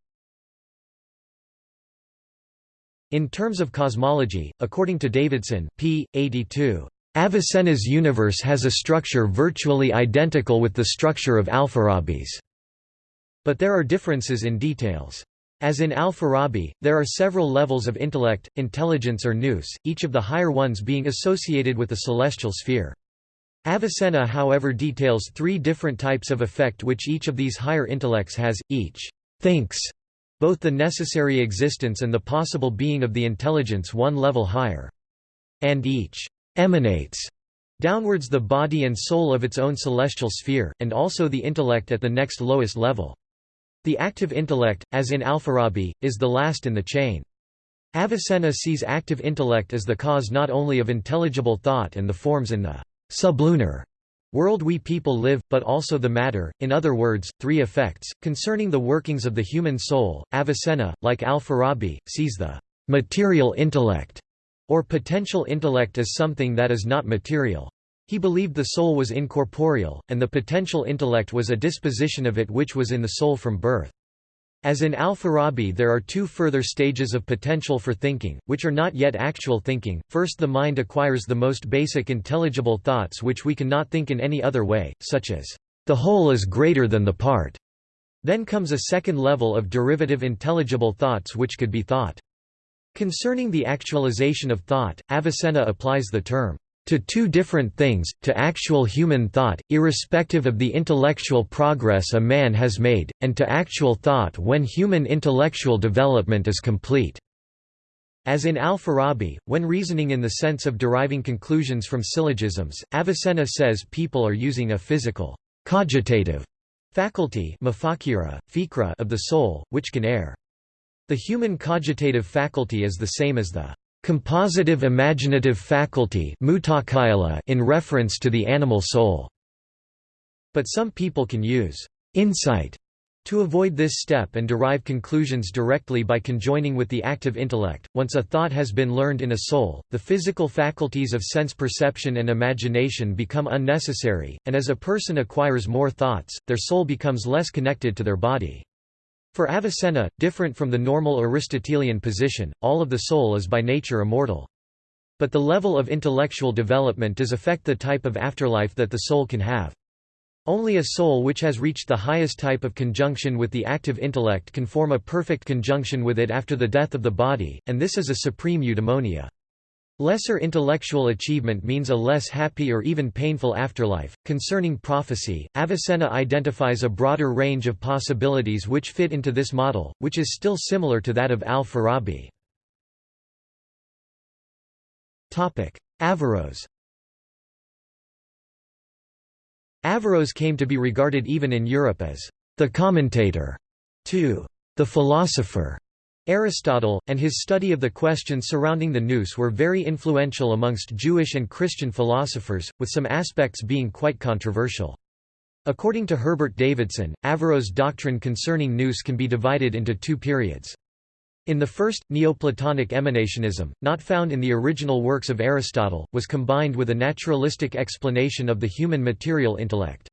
In terms of cosmology, according to Davidson, p. 82, Avicenna's universe has a structure virtually identical with the structure of Alfarabi's. But there are differences in details. As in Al-Farabi, there are several levels of intellect, intelligence or nous, each of the higher ones being associated with a celestial sphere. Avicenna however details three different types of effect which each of these higher intellects has, each thinks both the necessary existence and the possible being of the intelligence one level higher. And each emanates downwards the body and soul of its own celestial sphere, and also the intellect at the next lowest level. The active intellect, as in Alfarabi, is the last in the chain. Avicenna sees active intellect as the cause not only of intelligible thought and the forms in the sublunar world we people live, but also the matter, in other words, three effects. Concerning the workings of the human soul, Avicenna, like Al-Farabi, sees the material intellect or potential intellect as something that is not material. He believed the soul was incorporeal, and the potential intellect was a disposition of it which was in the soul from birth. As in Al-Farabi there are two further stages of potential for thinking, which are not yet actual thinking. First the mind acquires the most basic intelligible thoughts which we cannot think in any other way, such as, "...the whole is greater than the part." Then comes a second level of derivative intelligible thoughts which could be thought. Concerning the actualization of thought, Avicenna applies the term, to two different things, to actual human thought, irrespective of the intellectual progress a man has made, and to actual thought when human intellectual development is complete." As in Al-Farabi, when reasoning in the sense of deriving conclusions from syllogisms, Avicenna says people are using a physical, cogitative faculty of the soul, which can err. The human cogitative faculty is the same as the compositive imaginative faculty in reference to the animal soul. But some people can use insight to avoid this step and derive conclusions directly by conjoining with the active intellect, once a thought has been learned in a soul, the physical faculties of sense perception and imagination become unnecessary, and as a person acquires more thoughts, their soul becomes less connected to their body. For Avicenna, different from the normal Aristotelian position, all of the soul is by nature immortal. But the level of intellectual development does affect the type of afterlife that the soul can have. Only a soul which has reached the highest type of conjunction with the active intellect can form a perfect conjunction with it after the death of the body, and this is a supreme eudaimonia. Lesser intellectual achievement means a less happy or even painful afterlife. Concerning prophecy, Avicenna identifies a broader range of possibilities which fit into this model, which is still similar to that of al-Farabi. Topic: Averroes Averroes came to be regarded even in Europe as the commentator to the philosopher Aristotle, and his study of the questions surrounding the nous were very influential amongst Jewish and Christian philosophers, with some aspects being quite controversial. According to Herbert Davidson, Averroes' doctrine concerning nous can be divided into two periods. In the first, Neoplatonic emanationism, not found in the original works of Aristotle, was combined with a naturalistic explanation of the human material intellect.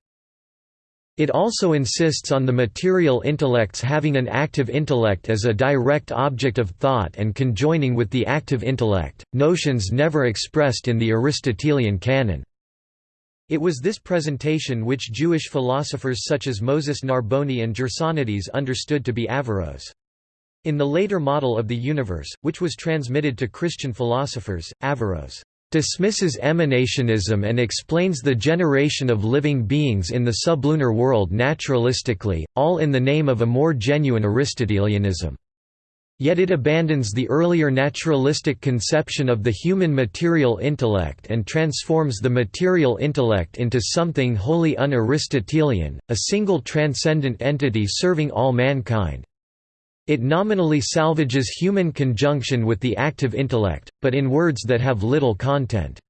It also insists on the material intellects having an active intellect as a direct object of thought and conjoining with the active intellect, notions never expressed in the Aristotelian canon. It was this presentation which Jewish philosophers such as Moses Narboni and Gersonides understood to be Averroes. In the later model of the universe, which was transmitted to Christian philosophers, Averroes dismisses emanationism and explains the generation of living beings in the sublunar world naturalistically, all in the name of a more genuine Aristotelianism. Yet it abandons the earlier naturalistic conception of the human material intellect and transforms the material intellect into something wholly un-Aristotelian, a single transcendent entity serving all mankind. It nominally salvages human conjunction with the active intellect, but in words that have little content.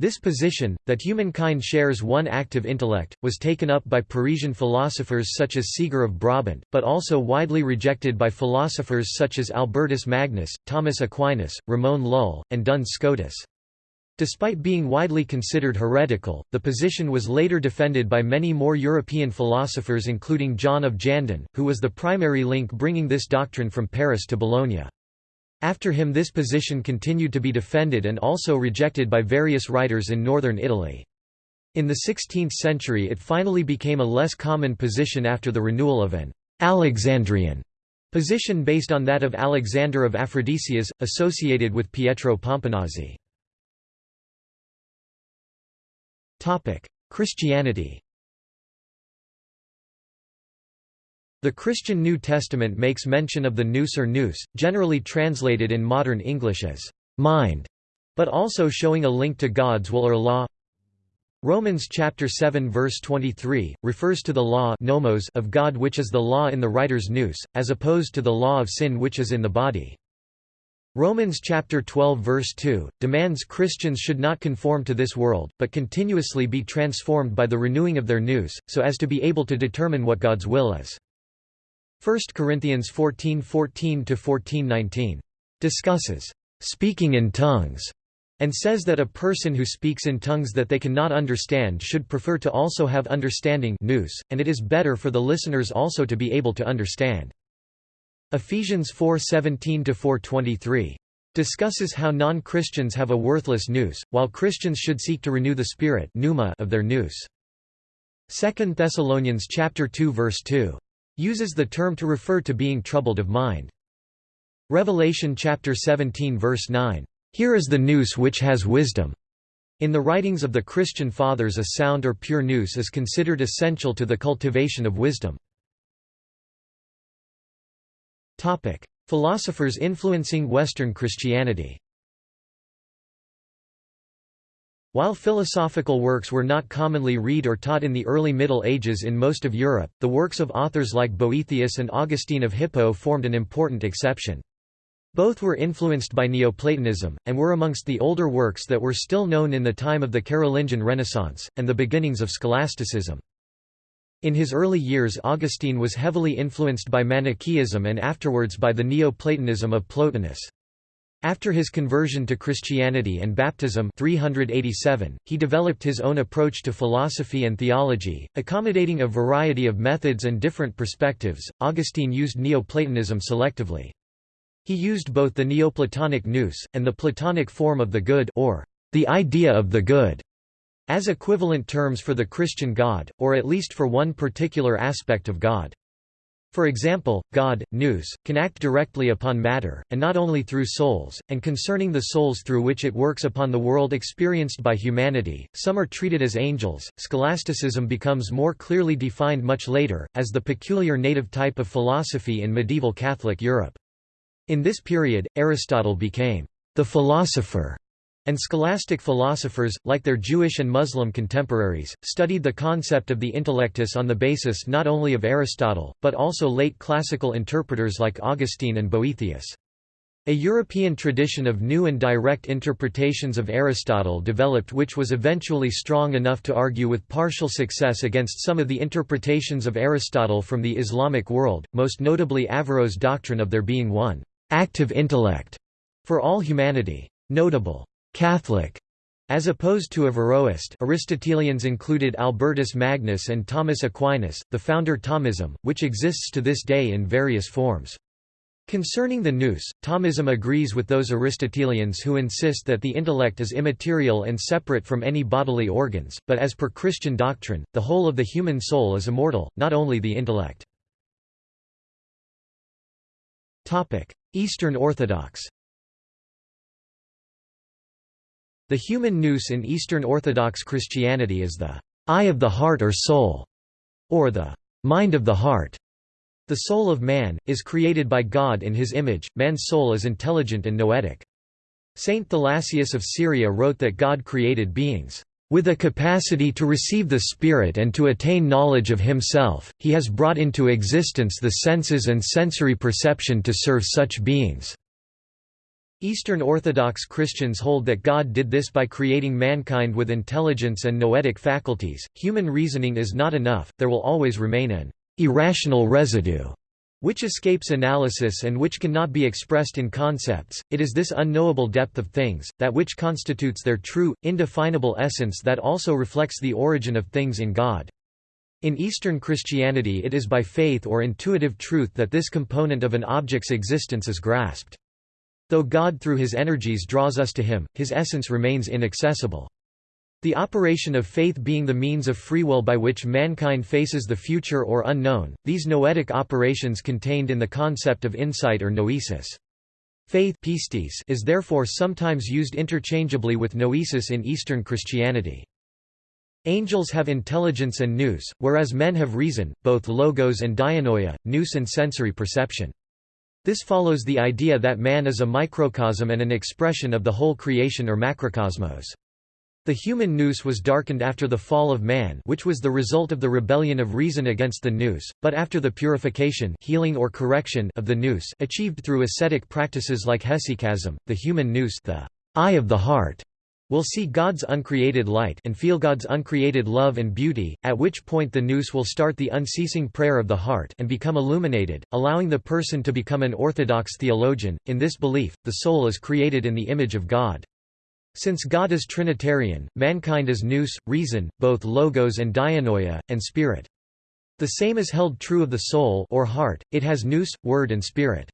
This position, that humankind shares one active intellect, was taken up by Parisian philosophers such as Siger of Brabant, but also widely rejected by philosophers such as Albertus Magnus, Thomas Aquinas, Ramon Lull, and Duns Scotus. Despite being widely considered heretical, the position was later defended by many more European philosophers including John of Jandun, who was the primary link bringing this doctrine from Paris to Bologna. After him this position continued to be defended and also rejected by various writers in northern Italy. In the 16th century it finally became a less common position after the renewal of an Alexandrian position based on that of Alexander of Aphrodisias, associated with Pietro Pomponazzi. Christianity The Christian New Testament makes mention of the nous or nous, generally translated in modern English as mind, but also showing a link to God's will or law. Romans chapter 7 verse 23 refers to the law nomos of God which is the law in the writer's nous, as opposed to the law of sin which is in the body. Romans chapter 12 verse 2 demands Christians should not conform to this world, but continuously be transformed by the renewing of their nous, so as to be able to determine what God's will is. 1 Corinthians 14:14 to 14:19 discusses speaking in tongues, and says that a person who speaks in tongues that they cannot understand should prefer to also have understanding nous, and it is better for the listeners also to be able to understand. Ephesians 4:17-4:23 discusses how non-Christians have a worthless nous, while Christians should seek to renew the spirit of their nous. 2 Thessalonians chapter 2 verse 2 uses the term to refer to being troubled of mind. Revelation chapter 17 verse 9 Here is the nous which has wisdom. In the writings of the Christian fathers a sound or pure nous is considered essential to the cultivation of wisdom. Philosophers influencing Western Christianity While philosophical works were not commonly read or taught in the early Middle Ages in most of Europe, the works of authors like Boethius and Augustine of Hippo formed an important exception. Both were influenced by Neoplatonism, and were amongst the older works that were still known in the time of the Carolingian Renaissance, and the beginnings of scholasticism. In his early years Augustine was heavily influenced by Manichaeism and afterwards by the Neoplatonism of Plotinus. After his conversion to Christianity and baptism 387, he developed his own approach to philosophy and theology, accommodating a variety of methods and different perspectives. Augustine used Neoplatonism selectively. He used both the Neoplatonic nous, and the Platonic form of the good or the idea of the good as equivalent terms for the Christian God, or at least for one particular aspect of God. For example, God, nous, can act directly upon matter, and not only through souls, and concerning the souls through which it works upon the world experienced by humanity, some are treated as angels. Scholasticism becomes more clearly defined much later, as the peculiar native type of philosophy in medieval Catholic Europe. In this period, Aristotle became the philosopher and scholastic philosophers, like their Jewish and Muslim contemporaries, studied the concept of the intellectus on the basis not only of Aristotle, but also late classical interpreters like Augustine and Boethius. A European tradition of new and direct interpretations of Aristotle developed which was eventually strong enough to argue with partial success against some of the interpretations of Aristotle from the Islamic world, most notably Averroes' doctrine of there being one active intellect for all humanity. Notable Catholic as opposed to Averroist Aristotelians included Albertus Magnus and Thomas Aquinas, the founder Thomism, which exists to this day in various forms. Concerning the nous, Thomism agrees with those Aristotelians who insist that the intellect is immaterial and separate from any bodily organs, but as per Christian doctrine, the whole of the human soul is immortal, not only the intellect. Eastern Orthodox The human nous in Eastern Orthodox Christianity is the eye of the heart or soul, or the mind of the heart. The soul of man, is created by God in his image, man's soul is intelligent and noetic. Saint Thalassius of Syria wrote that God created beings, "...with a capacity to receive the Spirit and to attain knowledge of himself, he has brought into existence the senses and sensory perception to serve such beings." Eastern Orthodox Christians hold that God did this by creating mankind with intelligence and noetic faculties. Human reasoning is not enough, there will always remain an irrational residue which escapes analysis and which cannot be expressed in concepts. It is this unknowable depth of things, that which constitutes their true, indefinable essence that also reflects the origin of things in God. In Eastern Christianity it is by faith or intuitive truth that this component of an object's existence is grasped. Though God through his energies draws us to him, his essence remains inaccessible. The operation of faith being the means of free will by which mankind faces the future or unknown, these noetic operations contained in the concept of insight or noesis. Faith pistis is therefore sometimes used interchangeably with noesis in Eastern Christianity. Angels have intelligence and nous, whereas men have reason, both logos and dianoia, nous and sensory perception. This follows the idea that man is a microcosm and an expression of the whole creation or macrocosmos. The human nous was darkened after the fall of man which was the result of the rebellion of reason against the nous, but after the purification healing or correction of the nous achieved through ascetic practices like hesychasm, the human nous the eye of the heart will see God's uncreated light and feel God's uncreated love and beauty, at which point the nous will start the unceasing prayer of the heart and become illuminated, allowing the person to become an orthodox theologian. In this belief, the soul is created in the image of God. Since God is Trinitarian, mankind is nous, reason, both logos and dianoia, and spirit. The same is held true of the soul or heart, it has nous, word and spirit.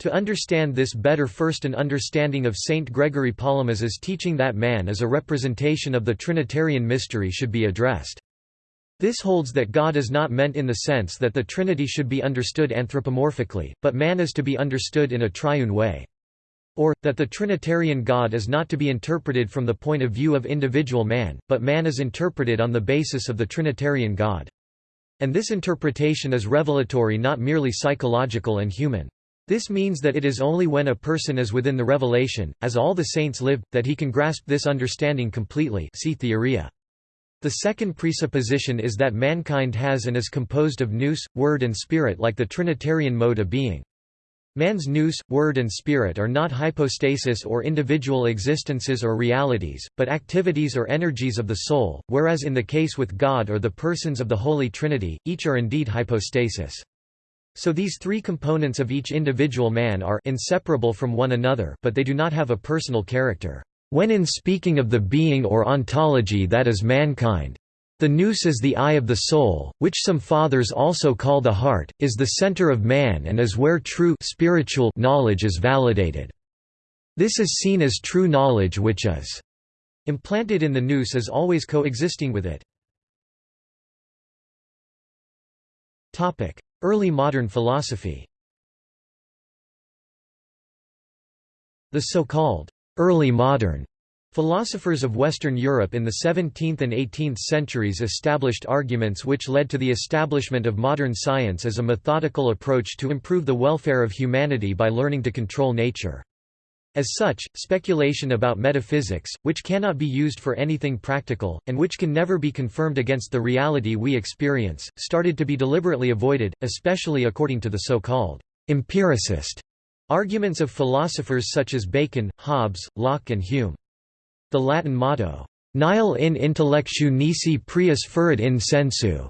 To understand this better first an understanding of Saint Gregory Palamas's teaching that man is a representation of the Trinitarian mystery should be addressed. This holds that God is not meant in the sense that the Trinity should be understood anthropomorphically, but man is to be understood in a triune way. Or, that the Trinitarian God is not to be interpreted from the point of view of individual man, but man is interpreted on the basis of the Trinitarian God. And this interpretation is revelatory not merely psychological and human. This means that it is only when a person is within the revelation, as all the saints live, that he can grasp this understanding completely see Theoria. The second presupposition is that mankind has and is composed of nous, word and spirit like the Trinitarian mode of being. Man's nous, word and spirit are not hypostasis or individual existences or realities, but activities or energies of the soul, whereas in the case with God or the persons of the Holy Trinity, each are indeed hypostasis. So these three components of each individual man are inseparable from one another but they do not have a personal character. When in speaking of the being or ontology that is mankind, the nous is the eye of the soul, which some fathers also call the heart, is the center of man and is where true spiritual knowledge is validated. This is seen as true knowledge which is implanted in the nous as always coexisting with it. Early modern philosophy The so-called early modern philosophers of Western Europe in the 17th and 18th centuries established arguments which led to the establishment of modern science as a methodical approach to improve the welfare of humanity by learning to control nature. As such, speculation about metaphysics, which cannot be used for anything practical, and which can never be confirmed against the reality we experience, started to be deliberately avoided, especially according to the so-called empiricist arguments of philosophers such as Bacon, Hobbes, Locke and Hume. The Latin motto, Nihil in intellectu nisi prius furit in sensu,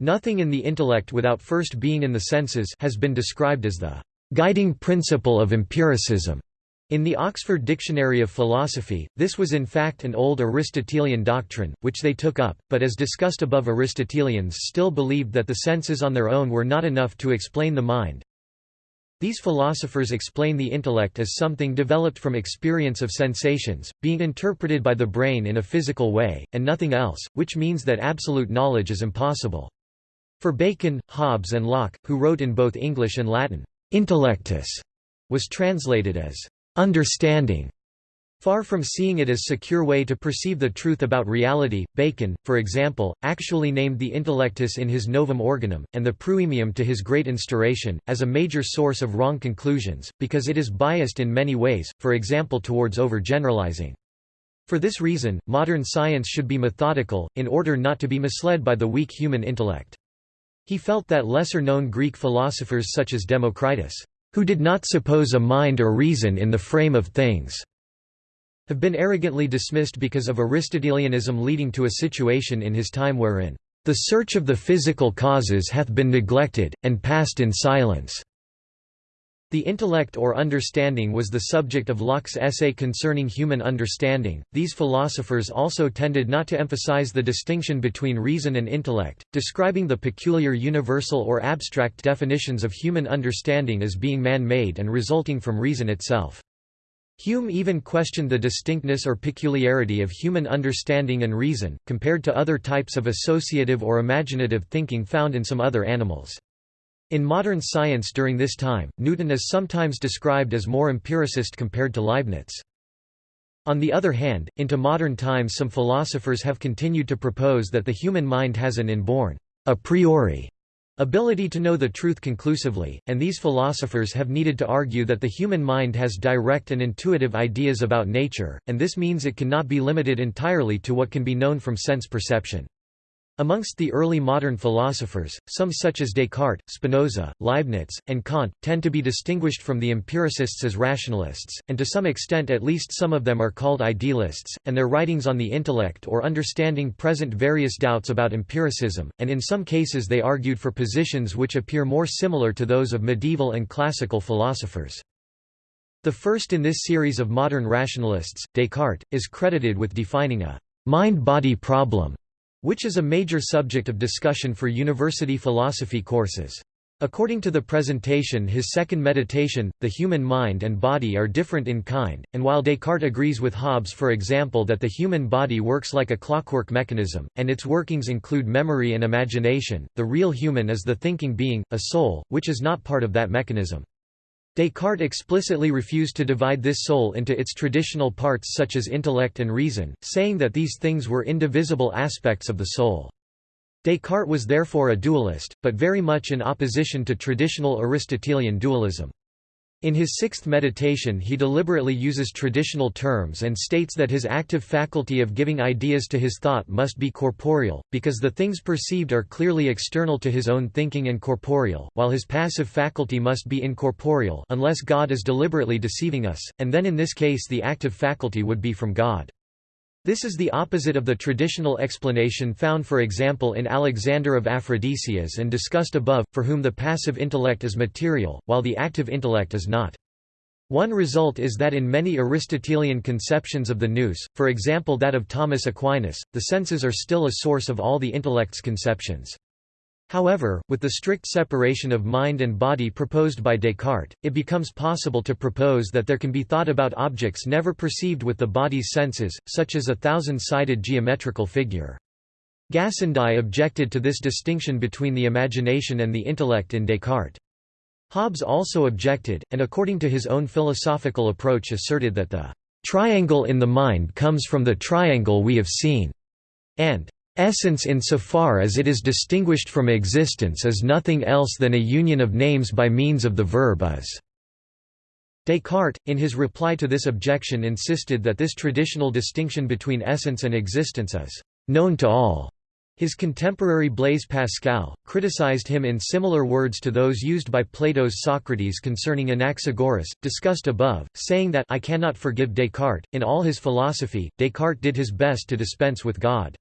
nothing in the intellect without first being in the senses has been described as the guiding principle of empiricism. In the Oxford Dictionary of Philosophy, this was in fact an old Aristotelian doctrine, which they took up, but as discussed above Aristotelians still believed that the senses on their own were not enough to explain the mind. These philosophers explain the intellect as something developed from experience of sensations, being interpreted by the brain in a physical way, and nothing else, which means that absolute knowledge is impossible. For Bacon, Hobbes and Locke, who wrote in both English and Latin, intellectus was translated as understanding. Far from seeing it as a secure way to perceive the truth about reality, Bacon, for example, actually named the intellectus in his Novum Organum, and the Proemium to his Great Instauration, as a major source of wrong conclusions, because it is biased in many ways, for example towards overgeneralizing. For this reason, modern science should be methodical, in order not to be misled by the weak human intellect. He felt that lesser-known Greek philosophers such as Democritus who did not suppose a mind or reason in the frame of things, have been arrogantly dismissed because of Aristotelianism leading to a situation in his time wherein, "...the search of the physical causes hath been neglected, and passed in silence." The intellect or understanding was the subject of Locke's essay concerning human understanding. These philosophers also tended not to emphasize the distinction between reason and intellect, describing the peculiar universal or abstract definitions of human understanding as being man-made and resulting from reason itself. Hume even questioned the distinctness or peculiarity of human understanding and reason, compared to other types of associative or imaginative thinking found in some other animals. In modern science during this time, Newton is sometimes described as more empiricist compared to Leibniz. On the other hand, into modern times some philosophers have continued to propose that the human mind has an inborn, a priori, ability to know the truth conclusively, and these philosophers have needed to argue that the human mind has direct and intuitive ideas about nature, and this means it cannot be limited entirely to what can be known from sense perception. Amongst the early modern philosophers, some such as Descartes, Spinoza, Leibniz, and Kant, tend to be distinguished from the empiricists as rationalists, and to some extent at least some of them are called idealists, and their writings on the intellect or understanding present various doubts about empiricism, and in some cases they argued for positions which appear more similar to those of medieval and classical philosophers. The first in this series of modern rationalists, Descartes, is credited with defining a mind-body problem which is a major subject of discussion for university philosophy courses. According to the presentation his second meditation, the human mind and body are different in kind, and while Descartes agrees with Hobbes for example that the human body works like a clockwork mechanism, and its workings include memory and imagination, the real human is the thinking being, a soul, which is not part of that mechanism. Descartes explicitly refused to divide this soul into its traditional parts such as intellect and reason, saying that these things were indivisible aspects of the soul. Descartes was therefore a dualist, but very much in opposition to traditional Aristotelian dualism. In his sixth meditation he deliberately uses traditional terms and states that his active faculty of giving ideas to his thought must be corporeal, because the things perceived are clearly external to his own thinking and corporeal, while his passive faculty must be incorporeal unless God is deliberately deceiving us, and then in this case the active faculty would be from God. This is the opposite of the traditional explanation found for example in Alexander of Aphrodisias and discussed above, for whom the passive intellect is material, while the active intellect is not. One result is that in many Aristotelian conceptions of the nous, for example that of Thomas Aquinas, the senses are still a source of all the intellect's conceptions. However, with the strict separation of mind and body proposed by Descartes, it becomes possible to propose that there can be thought about objects never perceived with the body's senses, such as a thousand-sided geometrical figure. Gassendi objected to this distinction between the imagination and the intellect in Descartes. Hobbes also objected, and according to his own philosophical approach asserted that the triangle in the mind comes from the triangle we have seen, and Essence insofar as it is distinguished from existence is nothing else than a union of names by means of the verb is. Descartes, in his reply to this objection insisted that this traditional distinction between essence and existence is known to all. His contemporary Blaise Pascal, criticized him in similar words to those used by Plato's Socrates concerning Anaxagoras, discussed above, saying that I cannot forgive Descartes. In all his philosophy, Descartes did his best to dispense with God.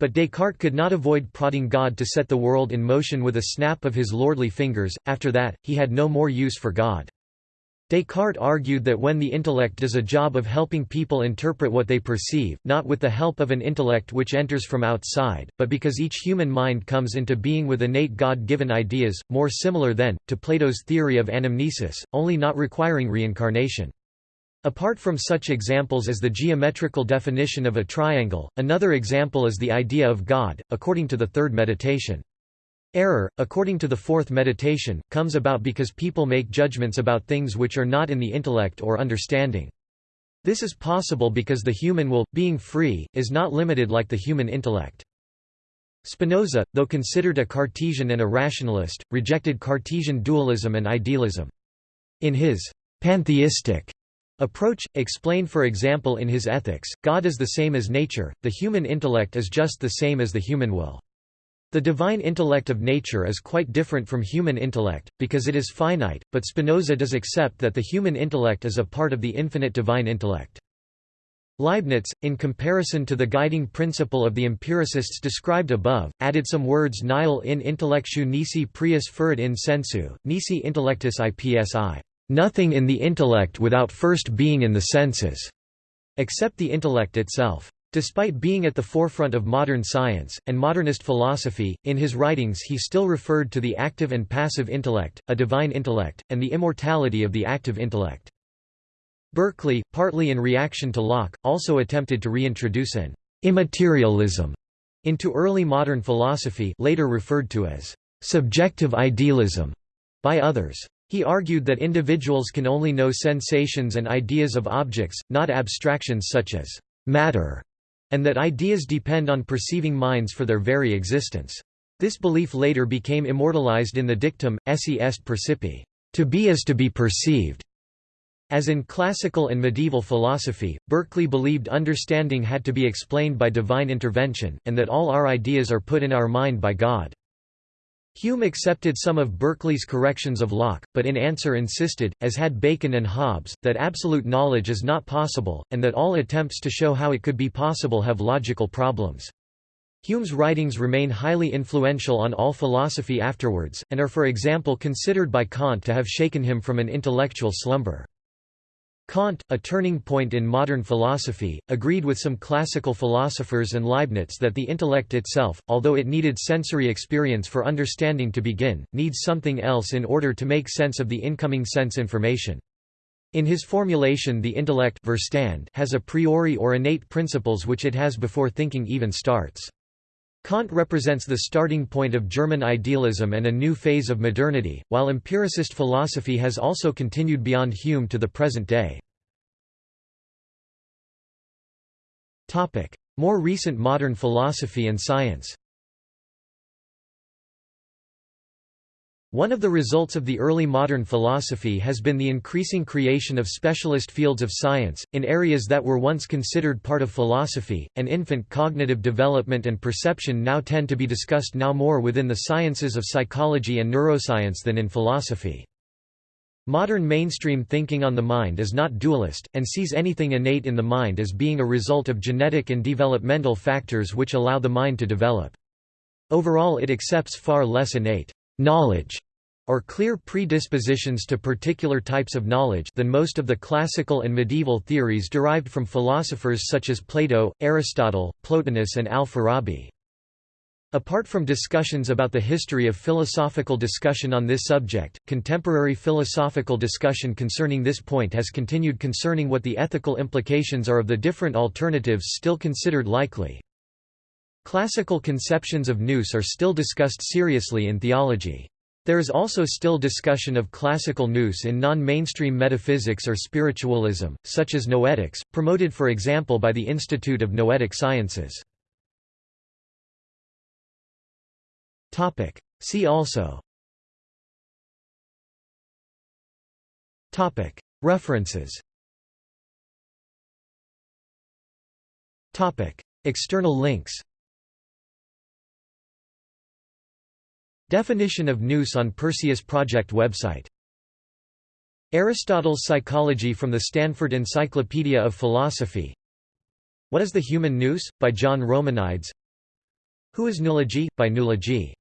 But Descartes could not avoid prodding God to set the world in motion with a snap of his lordly fingers, after that, he had no more use for God. Descartes argued that when the intellect does a job of helping people interpret what they perceive, not with the help of an intellect which enters from outside, but because each human mind comes into being with innate God-given ideas, more similar then, to Plato's theory of anamnesis, only not requiring reincarnation. Apart from such examples as the geometrical definition of a triangle, another example is the idea of God, according to the third meditation. Error, according to the fourth meditation, comes about because people make judgments about things which are not in the intellect or understanding. This is possible because the human will, being free, is not limited like the human intellect. Spinoza, though considered a Cartesian and a rationalist, rejected Cartesian dualism and idealism. In his pantheistic Approach, explained for example in his Ethics, God is the same as nature, the human intellect is just the same as the human will. The divine intellect of nature is quite different from human intellect, because it is finite, but Spinoza does accept that the human intellect is a part of the infinite divine intellect. Leibniz, in comparison to the guiding principle of the empiricists described above, added some words nihil in intellectu nisi prius furit in sensu, nisi intellectus ipsi. Nothing in the intellect without first being in the senses, except the intellect itself. Despite being at the forefront of modern science, and modernist philosophy, in his writings he still referred to the active and passive intellect, a divine intellect, and the immortality of the active intellect. Berkeley, partly in reaction to Locke, also attempted to reintroduce an immaterialism into early modern philosophy later referred to as subjective idealism by others. He argued that individuals can only know sensations and ideas of objects, not abstractions such as matter, and that ideas depend on perceiving minds for their very existence. This belief later became immortalized in the dictum, esse est percipi, to be as to be perceived. As in classical and medieval philosophy, Berkeley believed understanding had to be explained by divine intervention, and that all our ideas are put in our mind by God. Hume accepted some of Berkeley's corrections of Locke, but in answer insisted, as had Bacon and Hobbes, that absolute knowledge is not possible, and that all attempts to show how it could be possible have logical problems. Hume's writings remain highly influential on all philosophy afterwards, and are for example considered by Kant to have shaken him from an intellectual slumber. Kant, a turning point in modern philosophy, agreed with some classical philosophers and Leibniz that the intellect itself, although it needed sensory experience for understanding to begin, needs something else in order to make sense of the incoming sense information. In his formulation the intellect has a priori or innate principles which it has before thinking even starts. Kant represents the starting point of German idealism and a new phase of modernity, while empiricist philosophy has also continued beyond Hume to the present day. More recent modern philosophy and science One of the results of the early modern philosophy has been the increasing creation of specialist fields of science, in areas that were once considered part of philosophy, and infant cognitive development and perception now tend to be discussed now more within the sciences of psychology and neuroscience than in philosophy. Modern mainstream thinking on the mind is not dualist, and sees anything innate in the mind as being a result of genetic and developmental factors which allow the mind to develop. Overall it accepts far less innate knowledge or clear predispositions to particular types of knowledge than most of the classical and medieval theories derived from philosophers such as Plato, Aristotle, Plotinus and al-Farabi. Apart from discussions about the history of philosophical discussion on this subject, contemporary philosophical discussion concerning this point has continued concerning what the ethical implications are of the different alternatives still considered likely. Classical conceptions of nous are still discussed seriously in theology. There is also still discussion of classical nous in non-mainstream metaphysics or spiritualism, such as noetics, promoted for example by the Institute of Noetic Sciences. See also. References. External links Definition of nous on Perseus Project website Aristotle's Psychology from the Stanford Encyclopedia of Philosophy What is the Human Nous? by John Romanides Who is Nulogy? by Nulogy